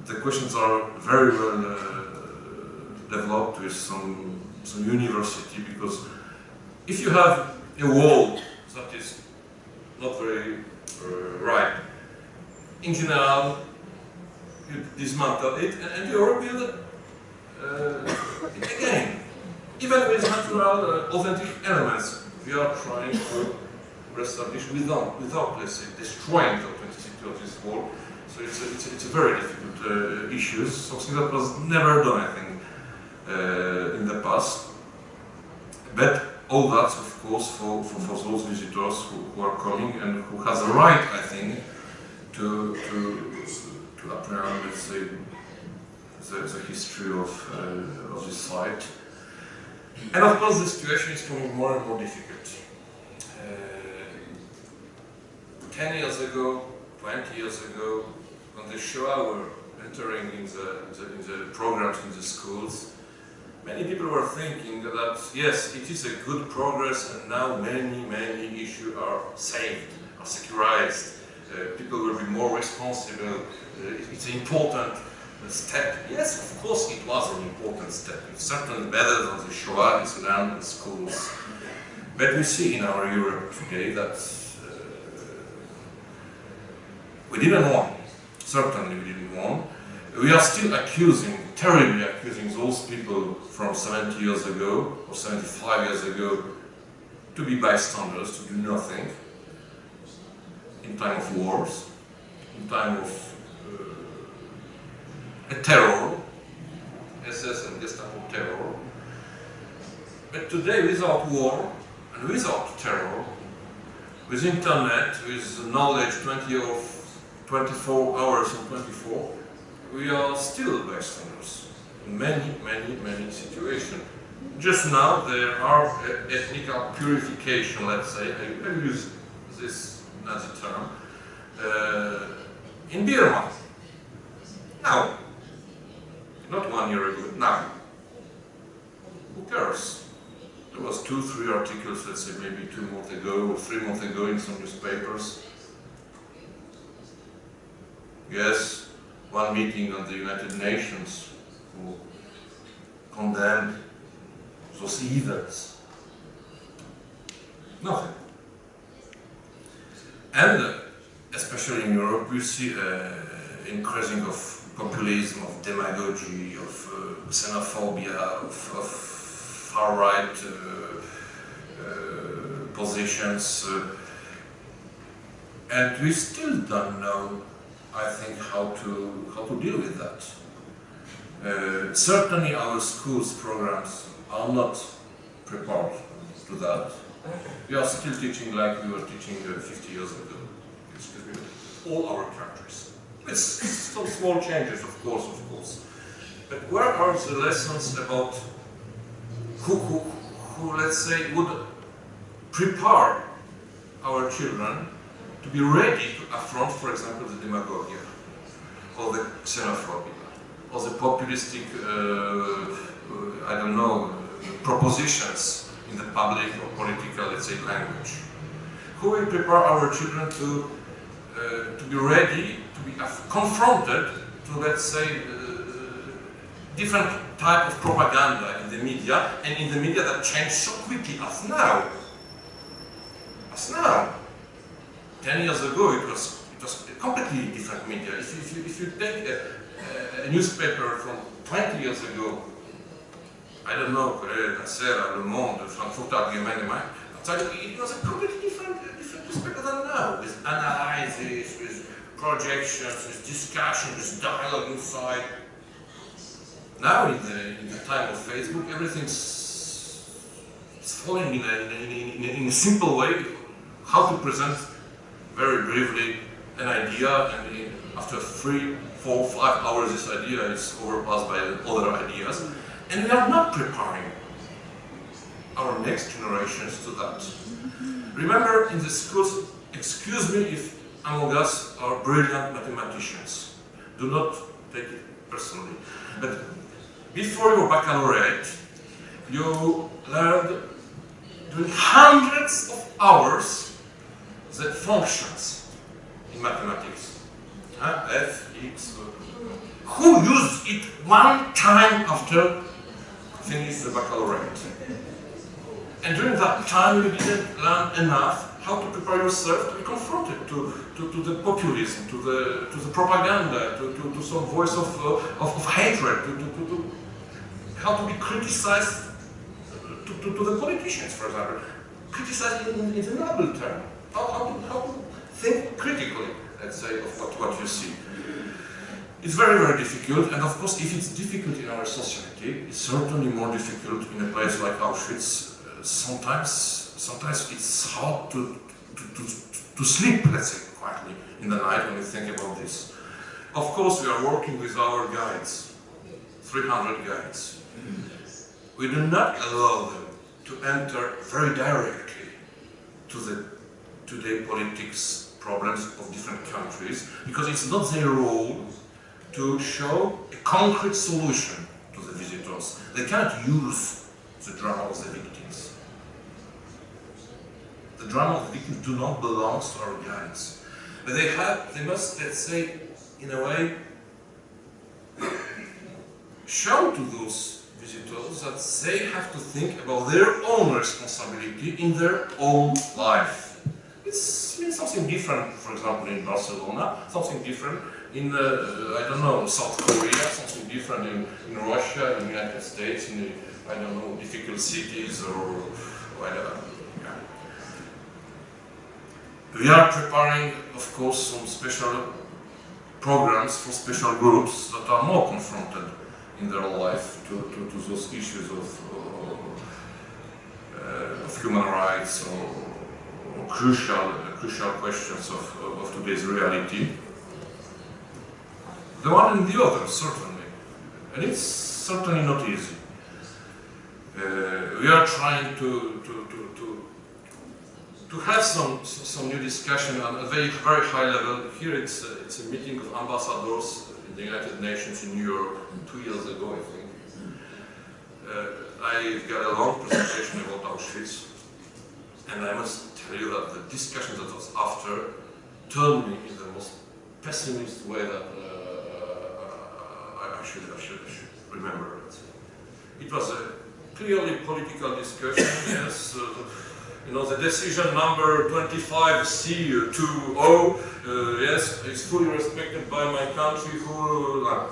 the questions are very well uh, developed with some, some university because if you have a wall that is not very uh, right, in general, you dismantle it and, you rebuild it again. Even with natural, uh, authentic elements, we are trying to without, without let's say, destroying the authenticity of this wall. So it's a, it's a, it's a very difficult uh, issue, something that was never done, I think, uh, in the past. But all that, of course, for, for, for those visitors who, who are coming and who has a right, I think, to, to, to apprehend, let's say, the, the history of, uh, of this site. And of course, the situation is becoming more and more difficult. Uh, 10 years ago, 20 years ago, when the Shoah were entering in the, in the, in the programs in the schools, many people were thinking that yes, it is a good progress and now many, many issues are saved, are securized. Uh, people will be more responsible. Uh, it's an important step. Yes, of course it was an important step. It's certainly better than the Shoah in in schools. But we see in our Europe today that we didn't want, certainly we didn't want. We are still accusing, terribly accusing those people from 70 years ago or 75 years ago to be bystanders, to do nothing in time of wars, in time of uh, a terror, SS and Gestapo terror. But today, without war and without terror, with internet, with knowledge 20 of 24 hours in 24, we are still bystanders in many, many, many situations. Just now, there are ethnic purification, let's say, I, use this Nazi term, uh, in Burma. Now, not one year ago, now. Who cares? There was two, three articles, let's say maybe two months ago or three months ago in some newspapers. Yes, one meeting on the United Nations who condemned those events. Nothing. And uh, especially in Europe, we see uh, increasing of populism, of demagogy, of uh, xenophobia, of, of far-right uh, uh, positions. and we still don't know, I think, how to, how to deal with that. Uh, certainly our schools programs are not prepared to that. We are still teaching like we were teaching uh, 50 years ago. Excuse me. All our countries. It's some small changes, of course, of course. But where are the lessons about who, who, who let's say, would prepare our children to be ready to affront, for example, the demagogia or the xenophobia or the populistic, uh, uh, I don't know, propositions in the public or political, let's say, language. Who will prepare our children to, uh, to be ready, to be confronted to, let's say, uh, different type of propaganda in the media, and in the media that change so quickly as now. As now. Ten years ago, it was, it was completely different media. If you, if you, if you take a, a newspaper from 20 years ago I don't know, Corriere della Le Monde, Frankfurter Allgemeine it was a completely different, different newspaper than now, with analysis, with projections, with discussion, with dialogue inside. Now, in the, in the time of Facebook, everything's falling in, a, in, a, in a simple way, how to present very briefly an idea, and after three, four, five hours this idea is overpassed by other ideas. And we are not preparing our next generations to that. Remember in the schools, excuse me if among us are brilliant mathematicians. Do not take it personally. But before your baccalaureate, you learned doing hundreds of hours the functions in mathematics. F, X, who used it one time after finishing the baccalaureate? And during that time you didn't learn enough how to prepare yourself to be confronted to, to, to the populism, to the, to the propaganda, to, to, to some voice of, uh, of, of, hatred, to, to, to, how to be criticized to, to, to the politicians, for example. Criticized in, in the noble term. How, how, to, how think critically, let's say, of what, what you see. It's very, very difficult, and of course, if it's difficult in our society, it's certainly more difficult in a place like Auschwitz. Uh, sometimes, sometimes it's hard to, to, to, to sleep, let's say, quietly in the night when you think about this. Of course, we are working with our guides, 300 guides. We do not allow them to enter very directly to the today politics problems of different countries, because it's not their role to show a concrete solution to the visitors. They can't use the drama of the victims. The drama of the victims do not belong to our guides. But they have, they must, let's say, in a way, show to those visitors that they have to think about their own responsibility in their own life. It's something different, for example, in Barcelona, something different in, uh, I don't know, South Korea, something different in, in Russia, in the United States, in the, I don't know, difficult cities or whatever. We are preparing, of course, some special programs for special groups that are more confronted in their life to, to, to those issues of, uh, of human rights or crucial, crucial questions of, of today's reality the one and the other, certainly. And it's certainly not easy. Uh, we are trying to, to, to, to, to have some, some new discussion on a very, very high level. Here it's a, it's a meeting of ambassadors in the United Nations in New York two years ago, I think. Uh, I got a long presentation about Auschwitz, and I must tell you that the discussion that was after turned me in the most pessimist way that I should, I should, I should remember it. It was a clearly political discussion, yes. Uh, you know, the decision number 25C20, uh, yes, is fully respected by my country who... Uh,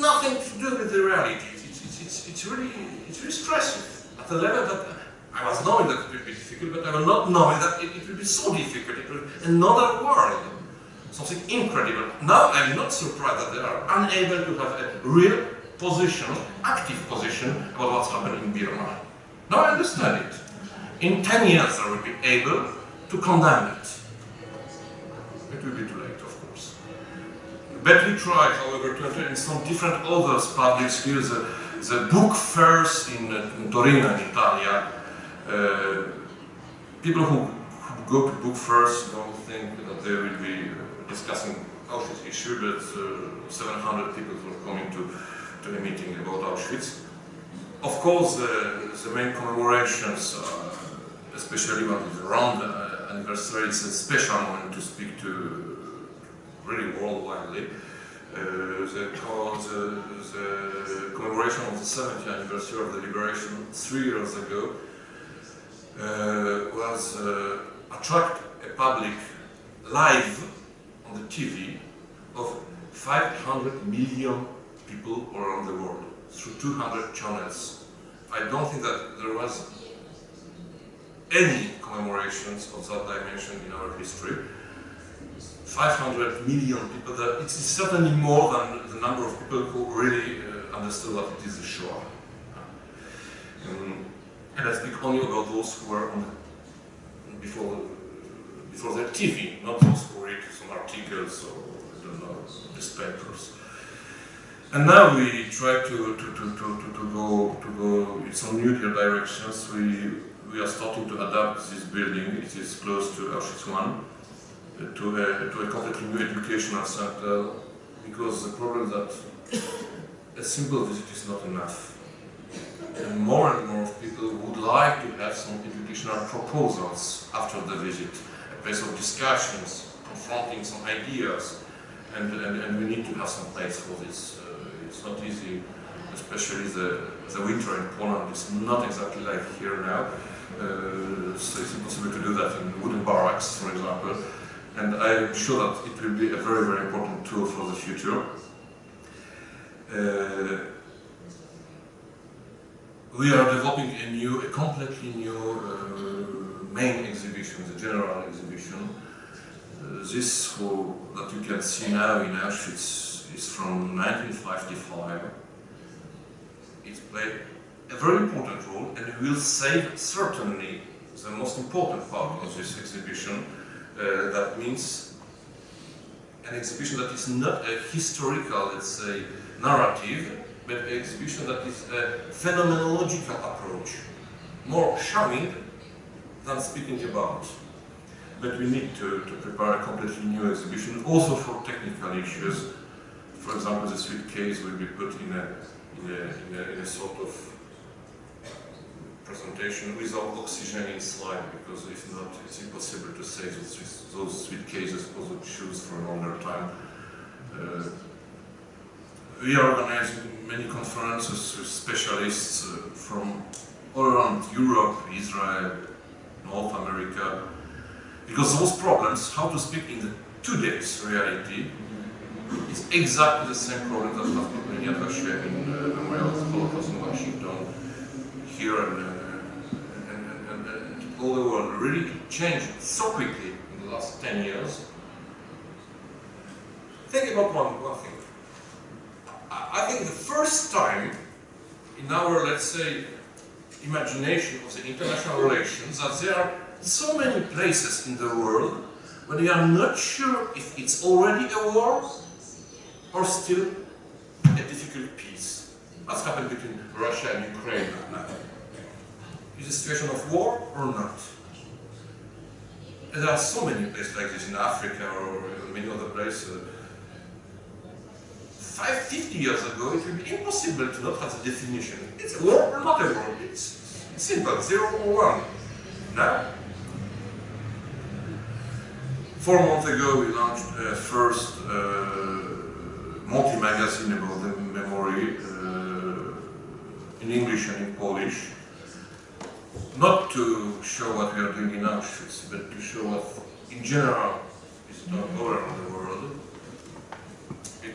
nothing to do with the reality. It's, it's, it's, it's, really, it's really stressful at the level that I was knowing that it would be difficult, but I was not knowing that it, it would be so difficult. It be another world something incredible. Now I'm not surprised that they are unable to have a real position, active position about what's happening in Burma. Now I understand it. In 10 years I will be able to condemn it. It will be too late, of course. But we try, however, to enter in some different other public spheres. The, the book fairs in, uh, in Torino, in Italy. Uh, people who, who go to book fairs don't think that they will be discussing Auschwitz issue, but uh, 700 people were coming to, to a meeting about Auschwitz. Of course, the main commemorations, uh, especially when it's around the anniversary, is a special moment to speak to really worldwide. Uh, the, the, the, commemoration of the 70th anniversary of the liberation three years ago uh, was uh, attract a public live on the TV of 500 million people around the world through 200 channels. I don't think that there was any commemorations of that dimension in our history. 500 million people, that it's certainly more than the number of people who really uh, understood what it is the Shoah. Um, and I speak only about those who were on the, before before their TV, not those who read some articles or, I don't know, newspapers. And now we try to, to, to, to, to, go, to go in some new directions. We, we are starting to adapt this building, it is close to Auschwitz I, to a, to a completely new educational center, because the problem that a simple visit is not enough. And more and more people would like to have some educational proposals after the visit, a place of discussions, confronting some ideas, and, and, and we need to have some place for this. Uh, it's not easy, especially the, the winter in Poland is not exactly like here now. Uh, so it's impossible to do that in wooden barracks, for example. And I'm sure that it will be a very, very important tool for the future. Uh, we are developing a new, a completely new uh, main exhibition, the general exhibition. Uh, this who, that you can see now in Auschwitz is from 1955. It played a very important role and will save certainly the most important part of this exhibition. Uh, that means an exhibition that is not a historical, let's say, narrative, but an exhibition that is a phenomenological approach, more showing than speaking about. But we need to, to prepare a completely new exhibition, also for technical issues. For example, the suitcase will be put in a, in a, in a, in a sort of presentation without oxygen inside, because if not, it's impossible to save those, those cases. or the shoes for a longer time. Uh, we organize many conferences with specialists uh, from all around Europe, Israel, North America, because those problems, how to speak in the today's reality, is exactly the same problem that people in Yad in uh, Memorial Holocaust in Washington, here and, and, and, and, all the world. Really changed so quickly in the last 10 years. Think about one, one thing. I think the first time in our, let's say, imagination of the international relations that there are so many places in the world where we are not sure if it's already a war or still a difficult peace. What's happened between Russia and Ukraine now? Is a situation of war or not? There are so many places like this in Africa or many other places five, 50 years ago, it would be impossible to not have the definition. It's a war or not a war. It's, simple, zero or one. Now, four months ago, we launched a first uh, multi-magazine about the memory uh, in English and in Polish. Not to show what we are doing in Auschwitz, but to show what, in general, is done all around the world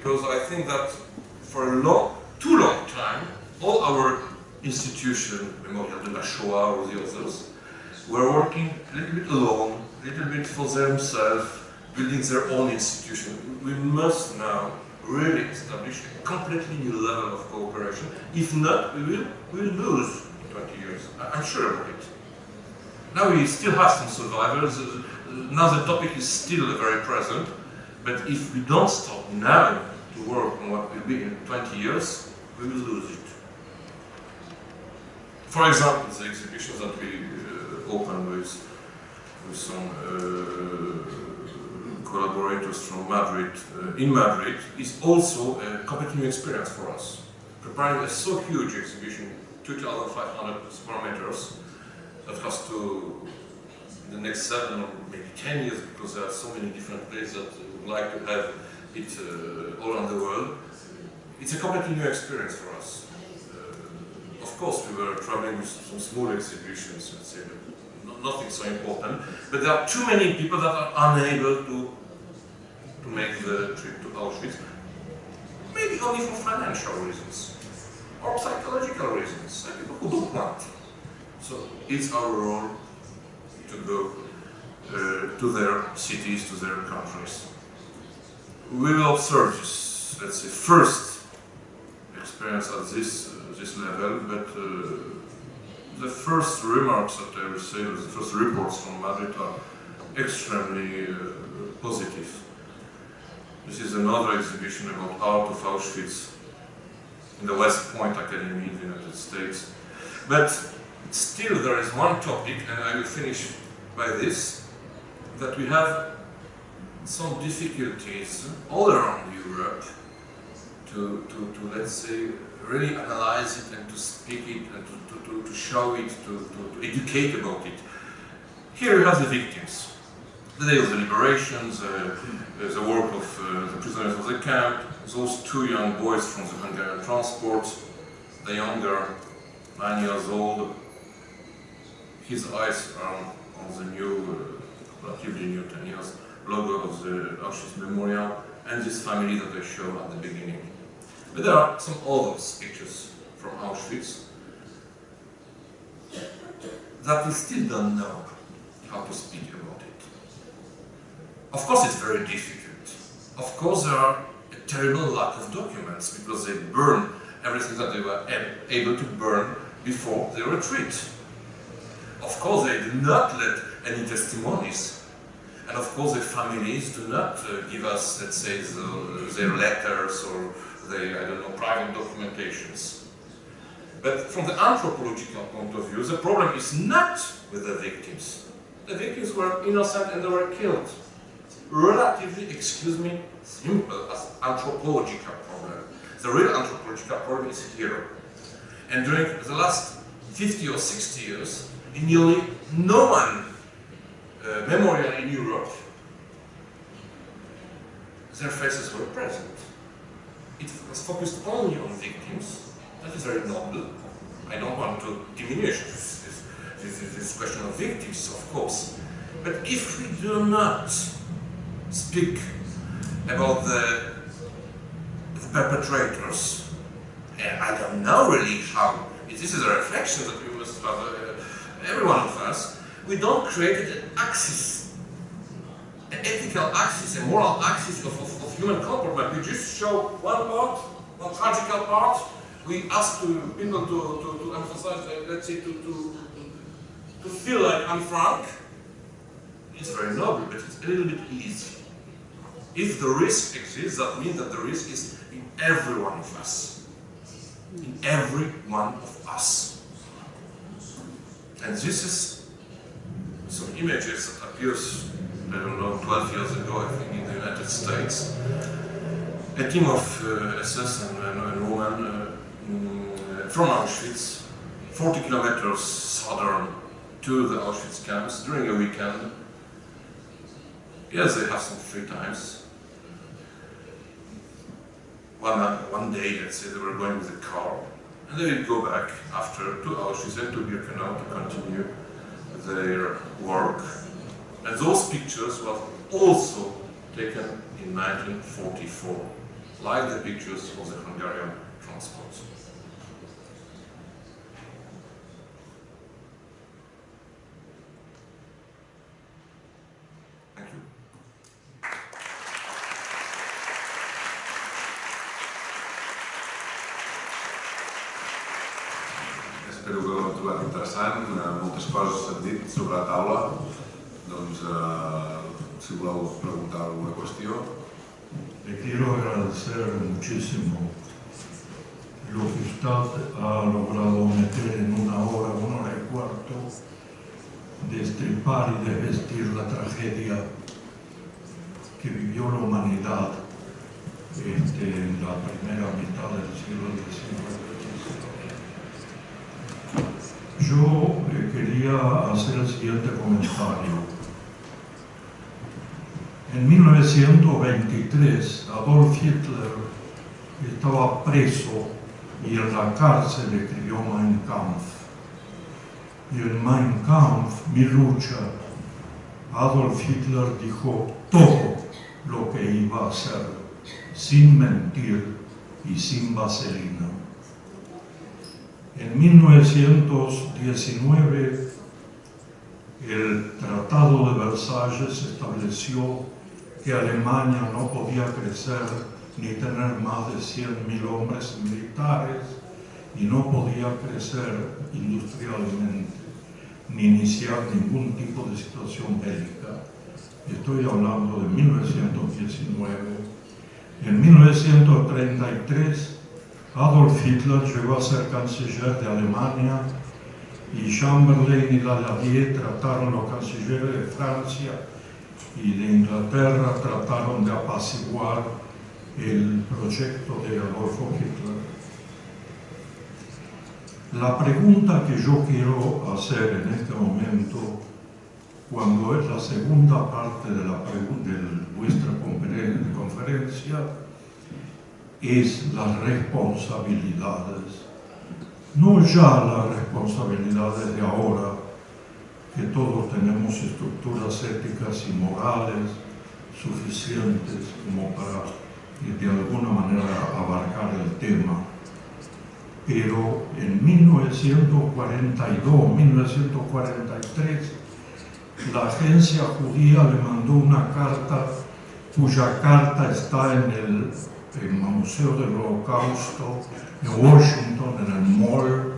because I think that for a long, too long time, all our institutions, Memorial de la Shoah or the others, were working a little bit alone, a little bit for themselves, building their own institution. We must now really establish a completely new level of cooperation. If not, we will, we will lose 20 years. I'm sure about it. Now we still have some survivors. Now the topic is still very present. But if we don't stop now to work on what will be in 20 years, we will lose it. For example, the exhibitions that we uh, opened with, with some uh, collaborators from Madrid, uh, in Madrid, is also a completely new experience for us. Preparing a so huge exhibition, 2,500 square meters, that has to, the next seven or maybe 10 years, because there are so many different places that would like to have it uh, all around the world. It's a completely new experience for us. Uh, of course, we were traveling with some small exhibitions, let's say, nothing so important. But there are too many people that are unable to to make the trip to Auschwitz. Maybe only for financial reasons or psychological reasons. Some people who don't want. So it's our role to go uh, to their cities, to their countries. We will observe this, let's say, first experience at this, uh, this level, but uh, the first remarks that I received, the first reports from Madrid are extremely uh, positive. This is another exhibition about art of Auschwitz in the West Point Academy in the United States. But still there is one topic, and I will finish by this, that we have some difficulties all around Europe to, to, to let's say, really analyze it and to speak it and to, to, to show it, to, to, to educate about it. Here you have the victims. The day of the liberations, uh, the work of uh, the prisoners of the camp, those two young boys from the Hungarian transport, the younger, nine years old, his eyes are on, the new, uh, relatively new 10 years, logo of the Auschwitz Memorial, and this family that I showed at the beginning. But there are some other pictures from Auschwitz that we still don't know how to speak about it. Of course it's very difficult. Of course there are terrible lack of documents because they burn everything that they were able to burn before the retreat. Of course they do not let any testimonies and of course the families do not uh, give us, let's say, the, their letters or their, I don't know, private documentations. But from the anthropological point of view, the problem is not with the victims. The victims were innocent and they were killed. Relatively, excuse me, simple as anthropological problem. The real anthropological problem is here. And during the last 50 or 60 years, nearly no one uh, memorial in Europe, their faces were present. It was focused only on victims. That is very noble. I don't want to diminish this, this, this, this question of victims, of course. But if we do not speak about the, the perpetrators, I don't know really how, this is a reflection that we must have, uh, every one of us, we don't create an axis, an ethical axis, a moral axis of, of, of human comportment. We just show one part, one tragical part. We ask to, people to, to, to emphasize, uh, let's say, to, to, to feel like Anne Frank. It's very noble, but it's a little bit easy. If the risk exists, that means that the risk is in every one of us. In every one of us. And this is some images that appears, I don't know, 12 years ago, I think, in the United States. A team of uh, SS and, and women uh, mm, from Auschwitz, 40 kilometers southern to the Auschwitz camps during a weekend. Yes, they have some free times. One, one day, let's say, they were going with a car, and they would go back after two to Auschwitz and to Birkenau to continue their work. And those pictures were also taken in 1944, like the pictures of the Hungarian transport. Espero que ho heu trobat interessant, eh, moltes coses s'han dit sobre la taula, doncs eh, si voleu preguntar alguna qüestió. Le quiero agradecer muchísimo lo que usted ha logrado meter en una hora, una hora y cuarto, destripar y de vestir la tragedia que vivió la humanidad este, en la primera mitad del siglo XIX. Yo quería hacer el siguiente comentario. En 1923, Adolf Hitler estaba preso y en la cárcel escribió Mein Kampf. Y en Mein Kampf, mi lucha, Adolf Hitler dijo todo lo que iba a hacer, sin mentir y sin vaselina. En 1919, el Tratado de Versalles estableció que Alemania no podía crecer ni tener más de 100.000 hombres militares y no podía crecer industrialmente ni iniciar ningún tipo de situación bélica Estoy hablando de 1919. En 1933, Adolf Hitler llegó a ser canciller de Alemania y Chamberlain y Laladier trataron, los cancilleres de Francia y de Inglaterra, trataron de apaciguar el proyecto de Adolfo Hitler. La pregunta que yo quiero hacer en este momento, cuando es la segunda parte de, la de vuestra conferencia, es las responsabilidades. No ya las responsabilidades de ahora, que todos tenemos estructuras éticas y morales suficientes como para de alguna manera abarcar el tema. Pero en 1942, 1943, la agencia judía le mandó una carta cuya carta está en el, el Museo del Holocausto en Washington, en el Mall,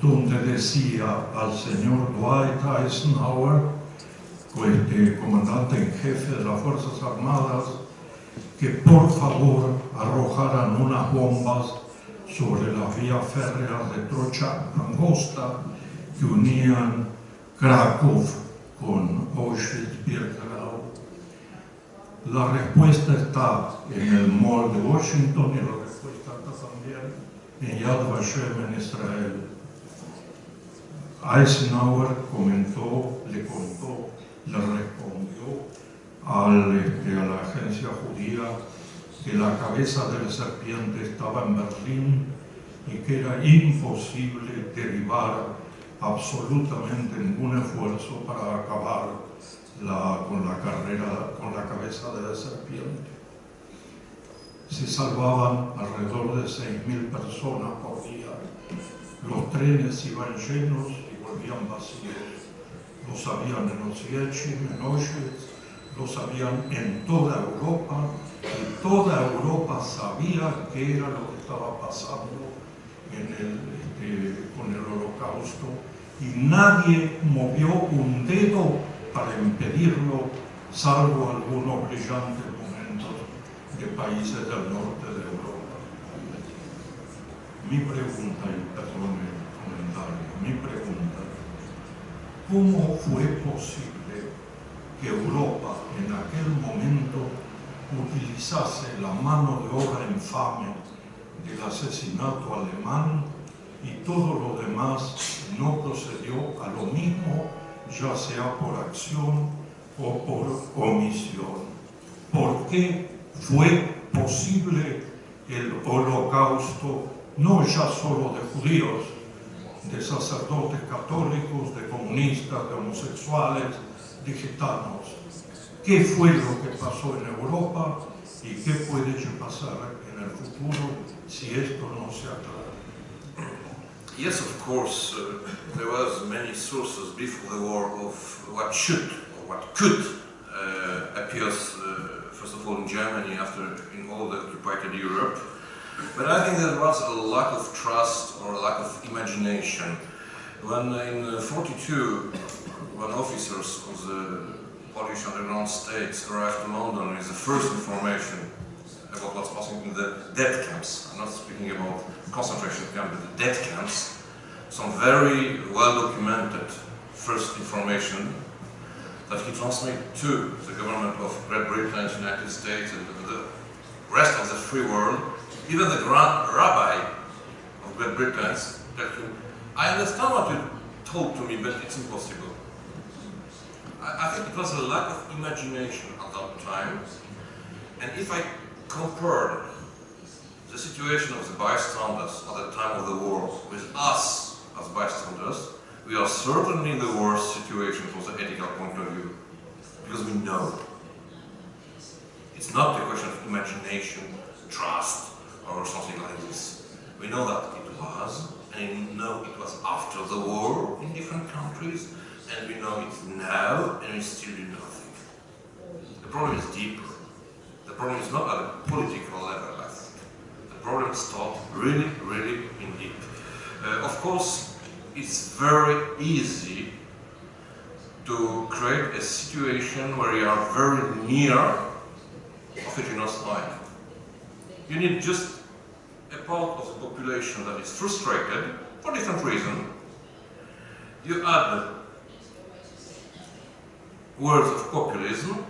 donde decía al señor Dwight Eisenhower, este comandante en jefe de las Fuerzas Armadas, que por favor arrojaran unas bombas sobre las vías férreas de trocha angosta que unían Krakow con Auschwitz-Birkenau. La respuesta está en el Mall de Washington y la respuesta está también en Yad Vashem en Israel. Eisenhower comentó, le contó, le respondió este, a la agencia judía que la cabeza de la serpiente estaba en Berlín y que era imposible derivar absolutamente ningún esfuerzo para acabar con la carrera, con la cabeza de la serpiente. Se salvaban alrededor de 6.000 personas por día. Los trenes iban llenos y volvían vacíos. Lo sabían en Oswiecim, en Auschwitz, lo sabían en toda Europa y toda Europa sabía qué era lo que estaba pasando este, con el holocausto y nadie movió un dedo para impedirlo, salvo algunos brillantes momentos de países del norte de Europa. Mi pregunta, y perdón el comentario, mi pregunta, ¿cómo fue posible que Europa en aquel momento utilizase la mano de obra infame del asesinato alemán y todo lo demás no procedió a lo mismo, ya sea por acción o por omisión. ¿Por qué fue posible el holocausto no ya solo de judíos, de sacerdotes católicos, de comunistas, de homosexuales, de gitanos? ¿Qué fue lo que pasó en Europa y qué puede pasar en el futuro si esto no se aclara? Yes, of course, uh, there was many sources before the war of what should or what could uh, appear, uh, first of all in Germany, after in all the occupied Europe. But I think there was a lack of trust or a lack of imagination. When in 42, when officers of the Polish underground states arrived in London with the first information about what's passing in the death camps, I'm not speaking about concentration camps, but the death camps, some very well documented first information that he transmitted to the government of Great Britain, United States, and the rest of the free world, even the grand rabbi of Great Britain, I understand what you told to me, but it's impossible. I, I think it was a lack of imagination at that time, and if I compare the situation of the bystanders at the time of the war with us as bystanders, we are certainly in the worst situation from the ethical point of view, because we know. It's not a question of imagination, trust, or something like this. We know that it was, and we know it was after the war in different countries, and we know it now, and we still do nothing. The problem is deeper. The problem is not at a political level. The problem starts really, really in deep. Uh, of course, it's very easy to to create a situation where you are very near of a genocide. You need just a part of the population that is frustrated for different reasons. You add words of populism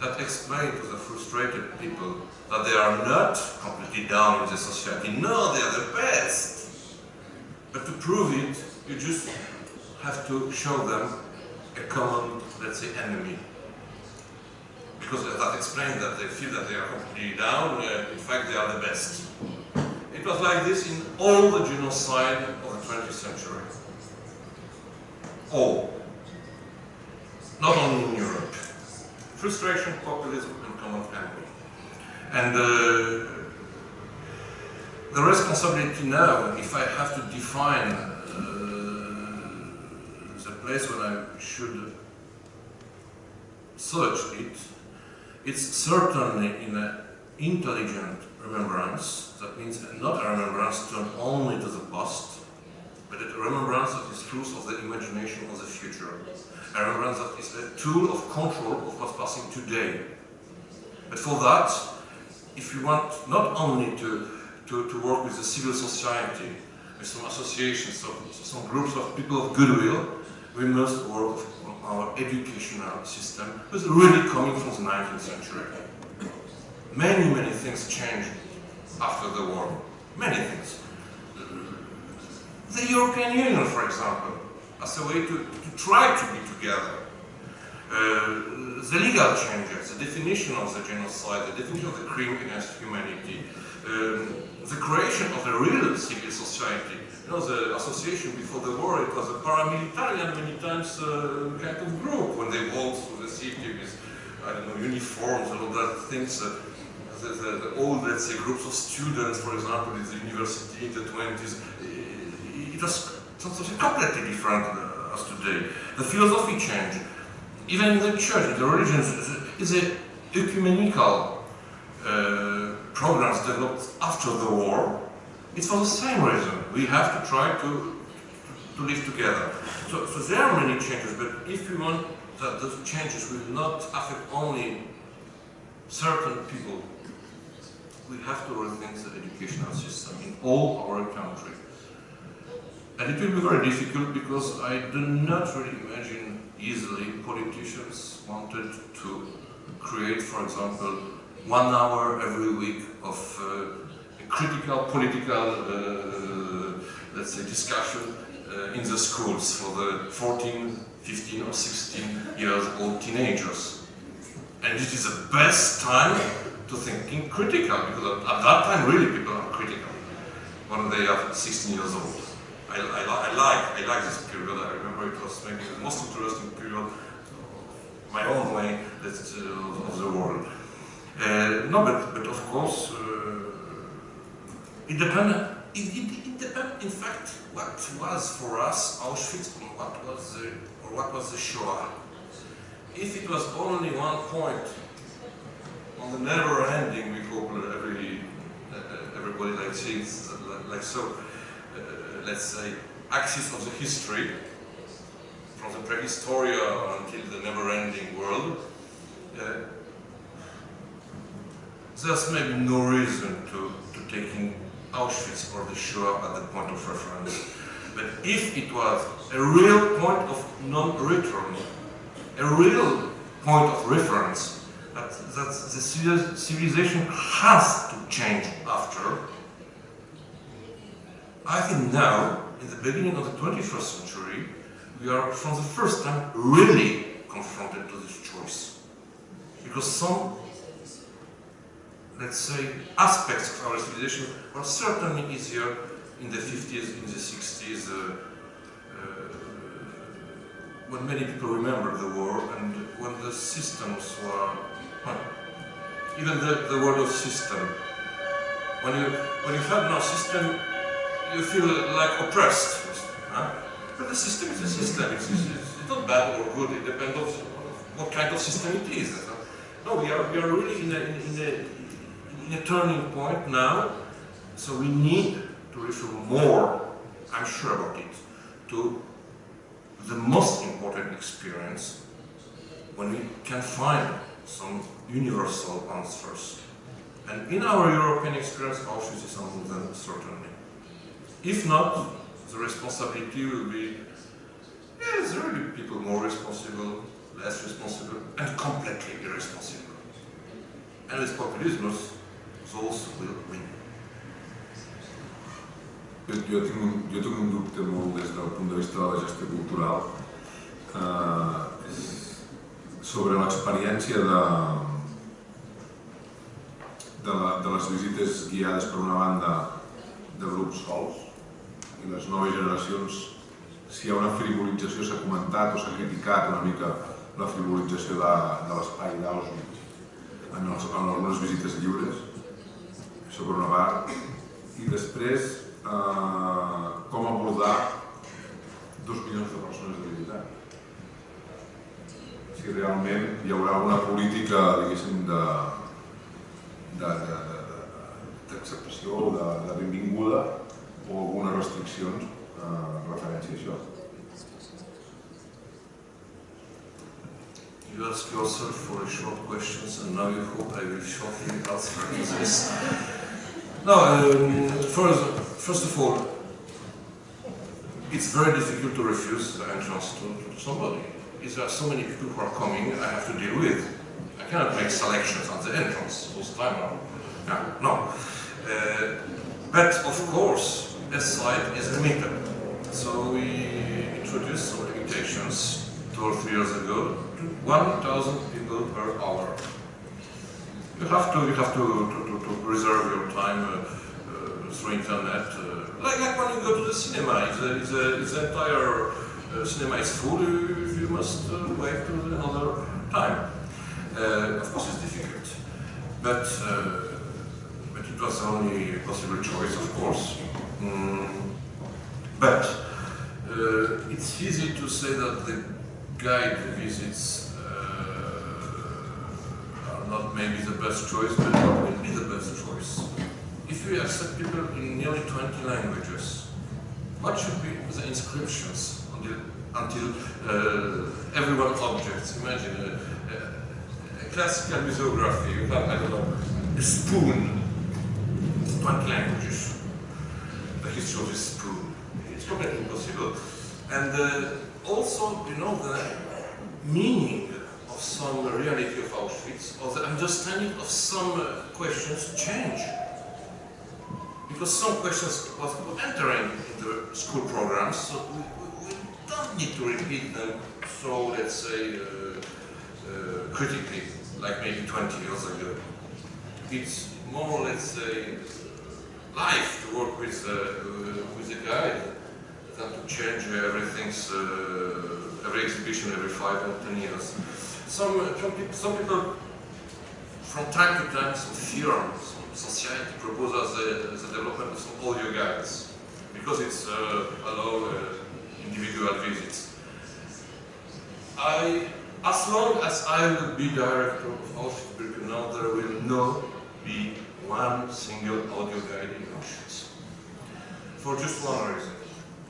that explain to the frustrated people that they are not completely down in the society. No, they are the best. But to prove it, you just have to show them a common, let's say, enemy. Because that explains that they feel that they are completely down, uh, in fact they are the best. It was like this in all the genocide of the 20th century. All. Not only in Europe. Frustration, populism, and common enemy. And uh, the responsibility now, if I have to define uh, the place where I should search it, it's certainly in an intelligent remembrance, that means not a remembrance turned only to the past, but a remembrance of of the future. A remembrance that is a tool of control of what's passing today. But for that, if you want not only to, to, to work with the civil society, with some associations, some, some groups of people of goodwill, we must work on our educational system, which is really coming from the 19th century. Many, many things changed after the war. Many things. The European Union, for example, as a way to try to be together. Uh, the legal changes, the definition of the genocide, the definition of the crime against humanity, um, the creation of a real civil society. You know, the association before the war, it was a paramilitary and many times uh, kind of group when they walked through the city with, I don't know, uniforms and all that things. Uh, the, the, the, old, let's say, groups of students, for example, in the university in the 20s, it was something completely different as today. The philosophy changed. Even in the church, in the religions, is a ecumenical uh, programs developed after the war. It's for the same reason. We have to try to, to live together. So, so there are many changes, but if we want that those changes will not affect only certain people, we have to rethink the educational system in all our countries. And it will be very difficult because I do not really imagine easily politicians wanted to create, for example, one hour every week of uh, critical political, uh, let's say, discussion uh, in the schools for the 14, 15 or 16 years old teenagers. And it is the best time to thinking critical, because at that time really people are critical when they are 16 years old. I, I, I, like I like this period. I remember it was maybe the most interesting period my own way that, uh, of the world. Uh, no, but, but of course, uh, it depends. It, it, it depends, in fact, what was for us Auschwitz and what was the, or what was the Shoah. If it was only one point on the never-ending, we hope every everybody like like, like so let's say, axis of the history, from the prehistoria until the never-ending world, uh, there's maybe no reason to, to taking Auschwitz or the Shoah at the point of reference. But if it was a real point of non-return, a real point of reference, that, that the civilization has to change after, I think now, in the beginning of the 21st century, we are, for the first time, really confronted to this choice. Because some, let's say, aspects of our civilization were certainly easier in the 50s, in the 60s, uh, uh, when many people remember the war and when the systems were, well, even the, the word of system. When you, when you have no system, you feel like oppressed. Huh? But the system is a system. It's, it's, it's, not bad or good. It depends on what kind of system it is. No, we are, we are really in a, in, a, in a turning point now. So we need to refer more, I'm sure about it, to the most important experience when we can find some universal answers. And in our European experience, Auschwitz is among them, certainly. If not, the responsibility will be, yes, there will be people more responsible, less responsible, and completely irresponsible. And with populism, those will win. Jo, tinc un, jo tinc un dubte molt des del punt de vista de la gestió cultural eh, sobre l'experiència de, de, la, de les visites guiades per una banda de grups sols i les noves generacions si hi ha una frivolització, s'ha comentat o s'ha criticat una mica la frivolització de, de l'espai d'Auschwitz en, els, en algunes visites lliures, això per una part, i després eh, com abordar dos milions de persones de visitant. Si realment hi haurà una política, diguéssim, de- d'acceptació o de, de benvinguda o algunes restriccions eh, referència a això. You ask yourself for a short questions, and now you hope I will shortly answer this. No, um, first, first of all, it's very difficult to refuse the entrance to, to somebody. There are so many people who are coming, I have to deal with. I cannot make selections at the entrance. Those time yeah, no. Uh, but of course, site is limited. So we introduced some limitations two or three years ago to 1,000 people per hour. You have to, you have to, to, to, to reserve your time uh, uh, through internet. Uh, like, like when you go to the cinema, if the, entire uh, cinema is full, you, you must uh, wait till another time. Uh, of course, it's difficult, but but it was the only possible choice, of course. Mm, but uh, it's easy to say that the guide visits uh, are not maybe the best choice, but what will be the best choice? If we accept people in nearly 20 languages, what should be the inscriptions until, until uh, everyone objects? Imagine a, a, a classical museography, you have, I don't know, a spoon, 20 languages, history of this spoon. It's completely impossible. And uh, also, you know, the meaning of some reality of Auschwitz, or the understanding of some uh, questions change. Because some questions was entering into school programs, so we, we, we don't need to repeat them so, let's say, uh, uh, critically, like maybe 20 years ago. It's more, let's say, life to work with, uh, with a guide than to change everything's, uh, every exhibition every five or ten years. Some, uh, some, people, some people, from time to time, some firm, some society propose us the, development of some audio guides because it's uh, allow uh, individual visits. I, as long as I will be director of Auschwitz-Birkenau, there will not be one single audio guide in Auschwitz. For just one reason.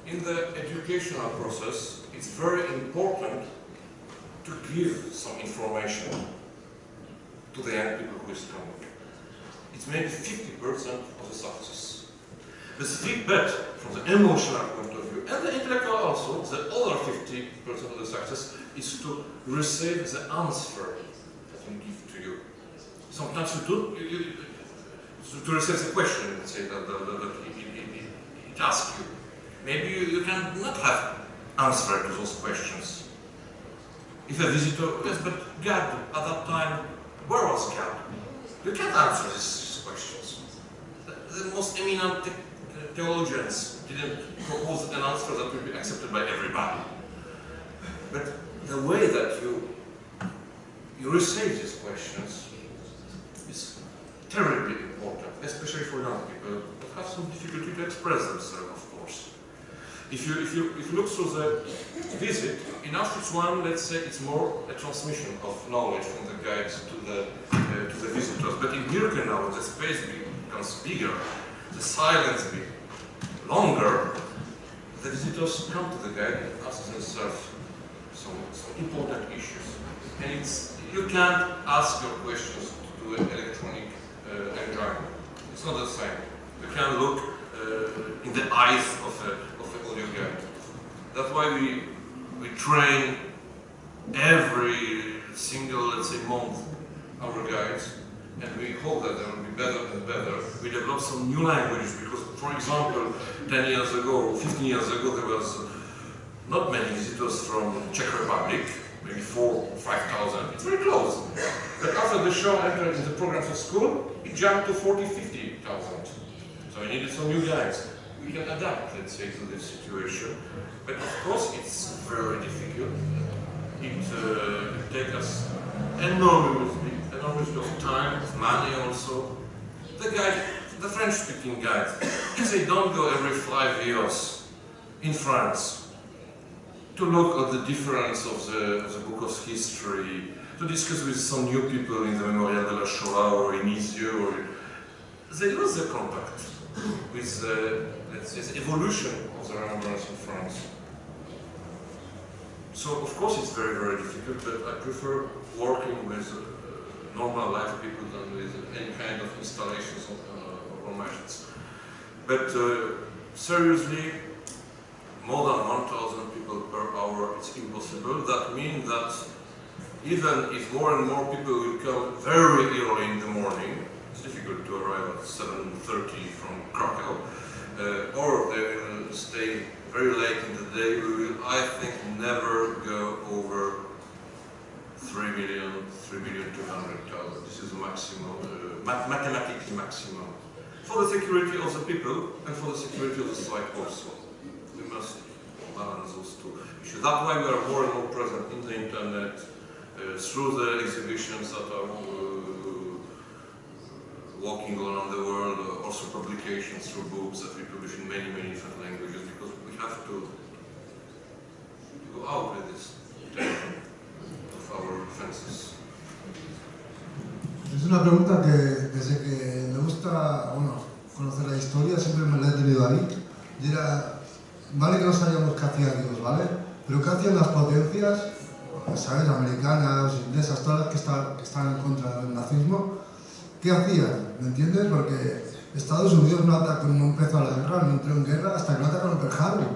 In the educational process, it's very important to give some information to the young people who is coming. It's maybe 50% of the success. The feedback from the emotional point of view and the intellectual also, the other 50% of the success is to receive the answer that we give to you. Sometimes you do, you, you, to, to receive the question, let's say, that, that, that, that it, it, it, it asks you. Maybe you, you can not have answer to those questions. If a visitor, yes, but God, at that time, where was God? You can't answer these questions. The, the most eminent the, theologians didn't propose an answer that would be accepted by everybody. But the way that you you receive these questions is terribly especially for young people have some difficulty to express themselves, of course. If you, if you, if you look through the visit, in Auschwitz one, let's say it's more a transmission of knowledge from the guides to the, uh, to the visitors. But in Birkenau, the space becomes bigger, the silence becomes longer, the visitors come to the guide and ask themselves some, some important issues. And it's, you can't ask your questions to an electronic uh, engine. Not the same. You can look uh, in the eyes of a, of an audio guide. That's why we, we train every single, let's say, month our guides, and we hope that they will be better and better. We develop some new languages because, for example, 10 years ago, or 15 years ago, there was not many visitors from Czech Republic, maybe four, 5,000. It's very close. But after the Shoah entered the program for school, it jumped to 40, 50,000. So we needed some new guides. We can adapt, let's say, to this situation. But of course, it's very difficult. It, uh, takes us enormously, enormously of time, money also. The guide, the French-speaking guide, if they don't go every five years in France to look at the difference of the, of the book of history, to discuss with some new people in the Memorial de la Shoah or in Izieu, or they lose the contact with the, let's say, evolution of the remembrance in France. So of course it's very, very difficult, but I prefer working with uh, normal life people than with any kind of installations of, uh, or machines. But uh, seriously, more than 1,000 people per hour, it's impossible. That means that even if more and more people will come very early in the morning, it's difficult to arrive at 7.30 from Krakow, uh, or they will stay very late in the day, we will, I think, never go over 3 million, 3 million 200,000. This is the maximum, uh, math mathematically maximum. For the security of the people and for the security of the site also. We must balance those two issues. That's why we are more and more present in the internet, uh, through the exhibitions that are uh, walking around the world, uh, also publications through books that we publish in many, many different languages, because we have to go out with this of our. Es una pregunta que desde que me gusta bueno, conocer la historia siempre me la he tenido ahí. Era, vale que no sabíamos qué ¿vale? Pero qué las potencias, ¿sabes? Americanas, inglesas, todas que están en contra del nazismo. ¿Qué hacían? ¿Me entiendes? Porque Estados Unidos no, atacó, no empezó la guerra, no entró en guerra hasta que no atacaron Pearl Harbor.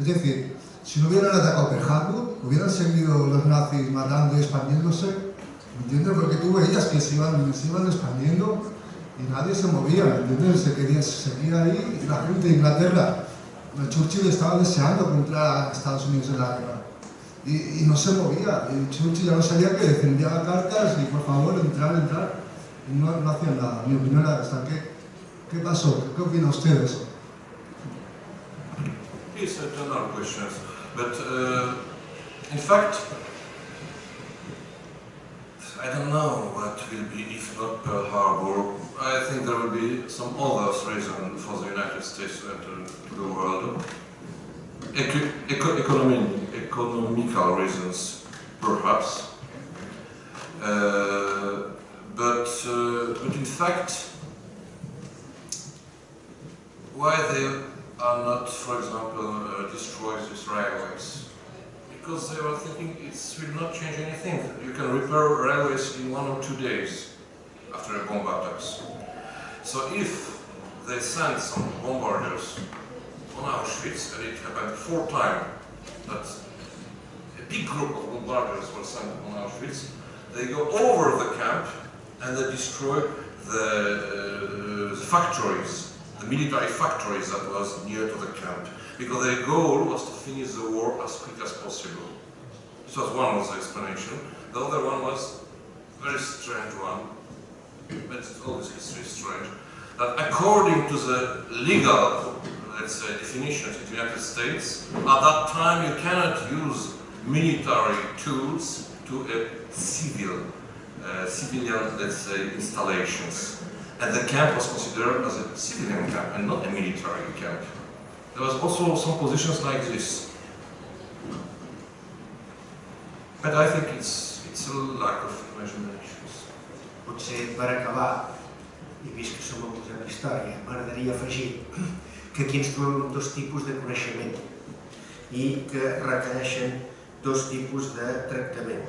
Es decir, si no hubieran atacado Pearl Harbor, hubieran seguido los nazis matando y expandiéndose. ¿Me entiendes? Porque tú veías que se iban, se iban expandiendo y nadie se movía, ¿me entiendes? Se, quería, se seguía ahí y la gente de Inglaterra, Churchill estaba deseando que entrara a Estados Unidos en la guerra. Y, y, no se movía, y Churchill ya no sabía que defendía cartas y por favor entrar, entrar. No, no hacían nada. Mi opinión era esta. ¿Qué, qué pasó? ¿Qué opina usted de eso? Yes, I don't questions. But uh, in fact, I don't know what will be if not Pearl Harbor. I think there will be some other reason for the United States to enter the world. Eco eco economic, economical reasons, perhaps. Uh, but, uh, but in fact, why they are not, for example, uh, destroy these railways? Because they were thinking it will not change anything. You can repair railways in one or two days after a bomb attacks. So if they send some bombarders on Auschwitz, and it happened four times, that a big group of bombarders were sent on Auschwitz, they go over the camp and they destroy the, uh, the factories, the military factories that was near to the camp, because their goal was to finish the war as quick as possible. This was one of the explanation. The other one was a very strange one, but all this history is strange, that according to the legal, let's say, definitions in the United States, at that time you cannot use military tools to a civil civilian, let's say, installations. And the camp was considered as a civilian camp and not a military camp. There was also some positions like this. But I think it's, it's a lack of imaginations. Potser per acabar, i vist que som a posar història, m'agradaria afegir que aquí ens trobem dos tipus de coneixement. i que requereixen dos tipus de tractament.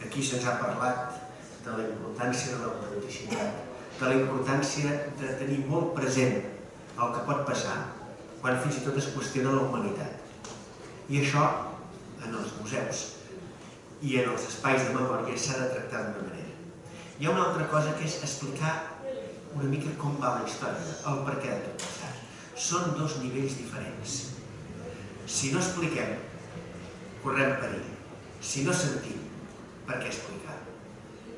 Aquí se'ns ha parlat de la importància de l'autenticitat, de la importància de tenir molt present el que pot passar quan fins i tot es qüestiona la humanitat. I això, en els museus i en els espais de memòria, s'ha de tractar d'una manera. Hi ha una altra cosa que és explicar una mica com va la història, el per què de tot passat. Són dos nivells diferents. Si no expliquem, correm perill. Si no sentim, per què explicar?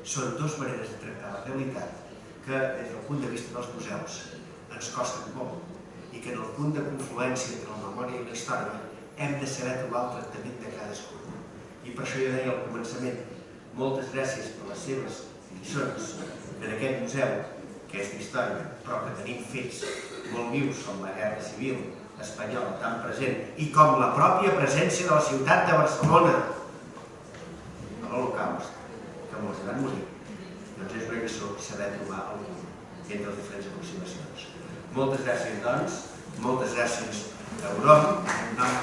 Són dues maneres de tractar la realitat que, des del punt de vista dels museus, ens costen molt i que en el punt de confluència entre la memòria i la història hem de saber trobar el tractament de cadascú. I per això jo deia al començament, moltes gràcies per les seves lliçons en aquest museu, que és d'història, però que tenim fets molt vius com la Guerra Civil espanyola tan present i com la pròpia presència de la ciutat de Barcelona a l'Holocaust, que molts van música. doncs és una lliçó saber trobar el punt entre les diferents aproximacions. Moltes gràcies, doncs, moltes gràcies a Europa, en nom.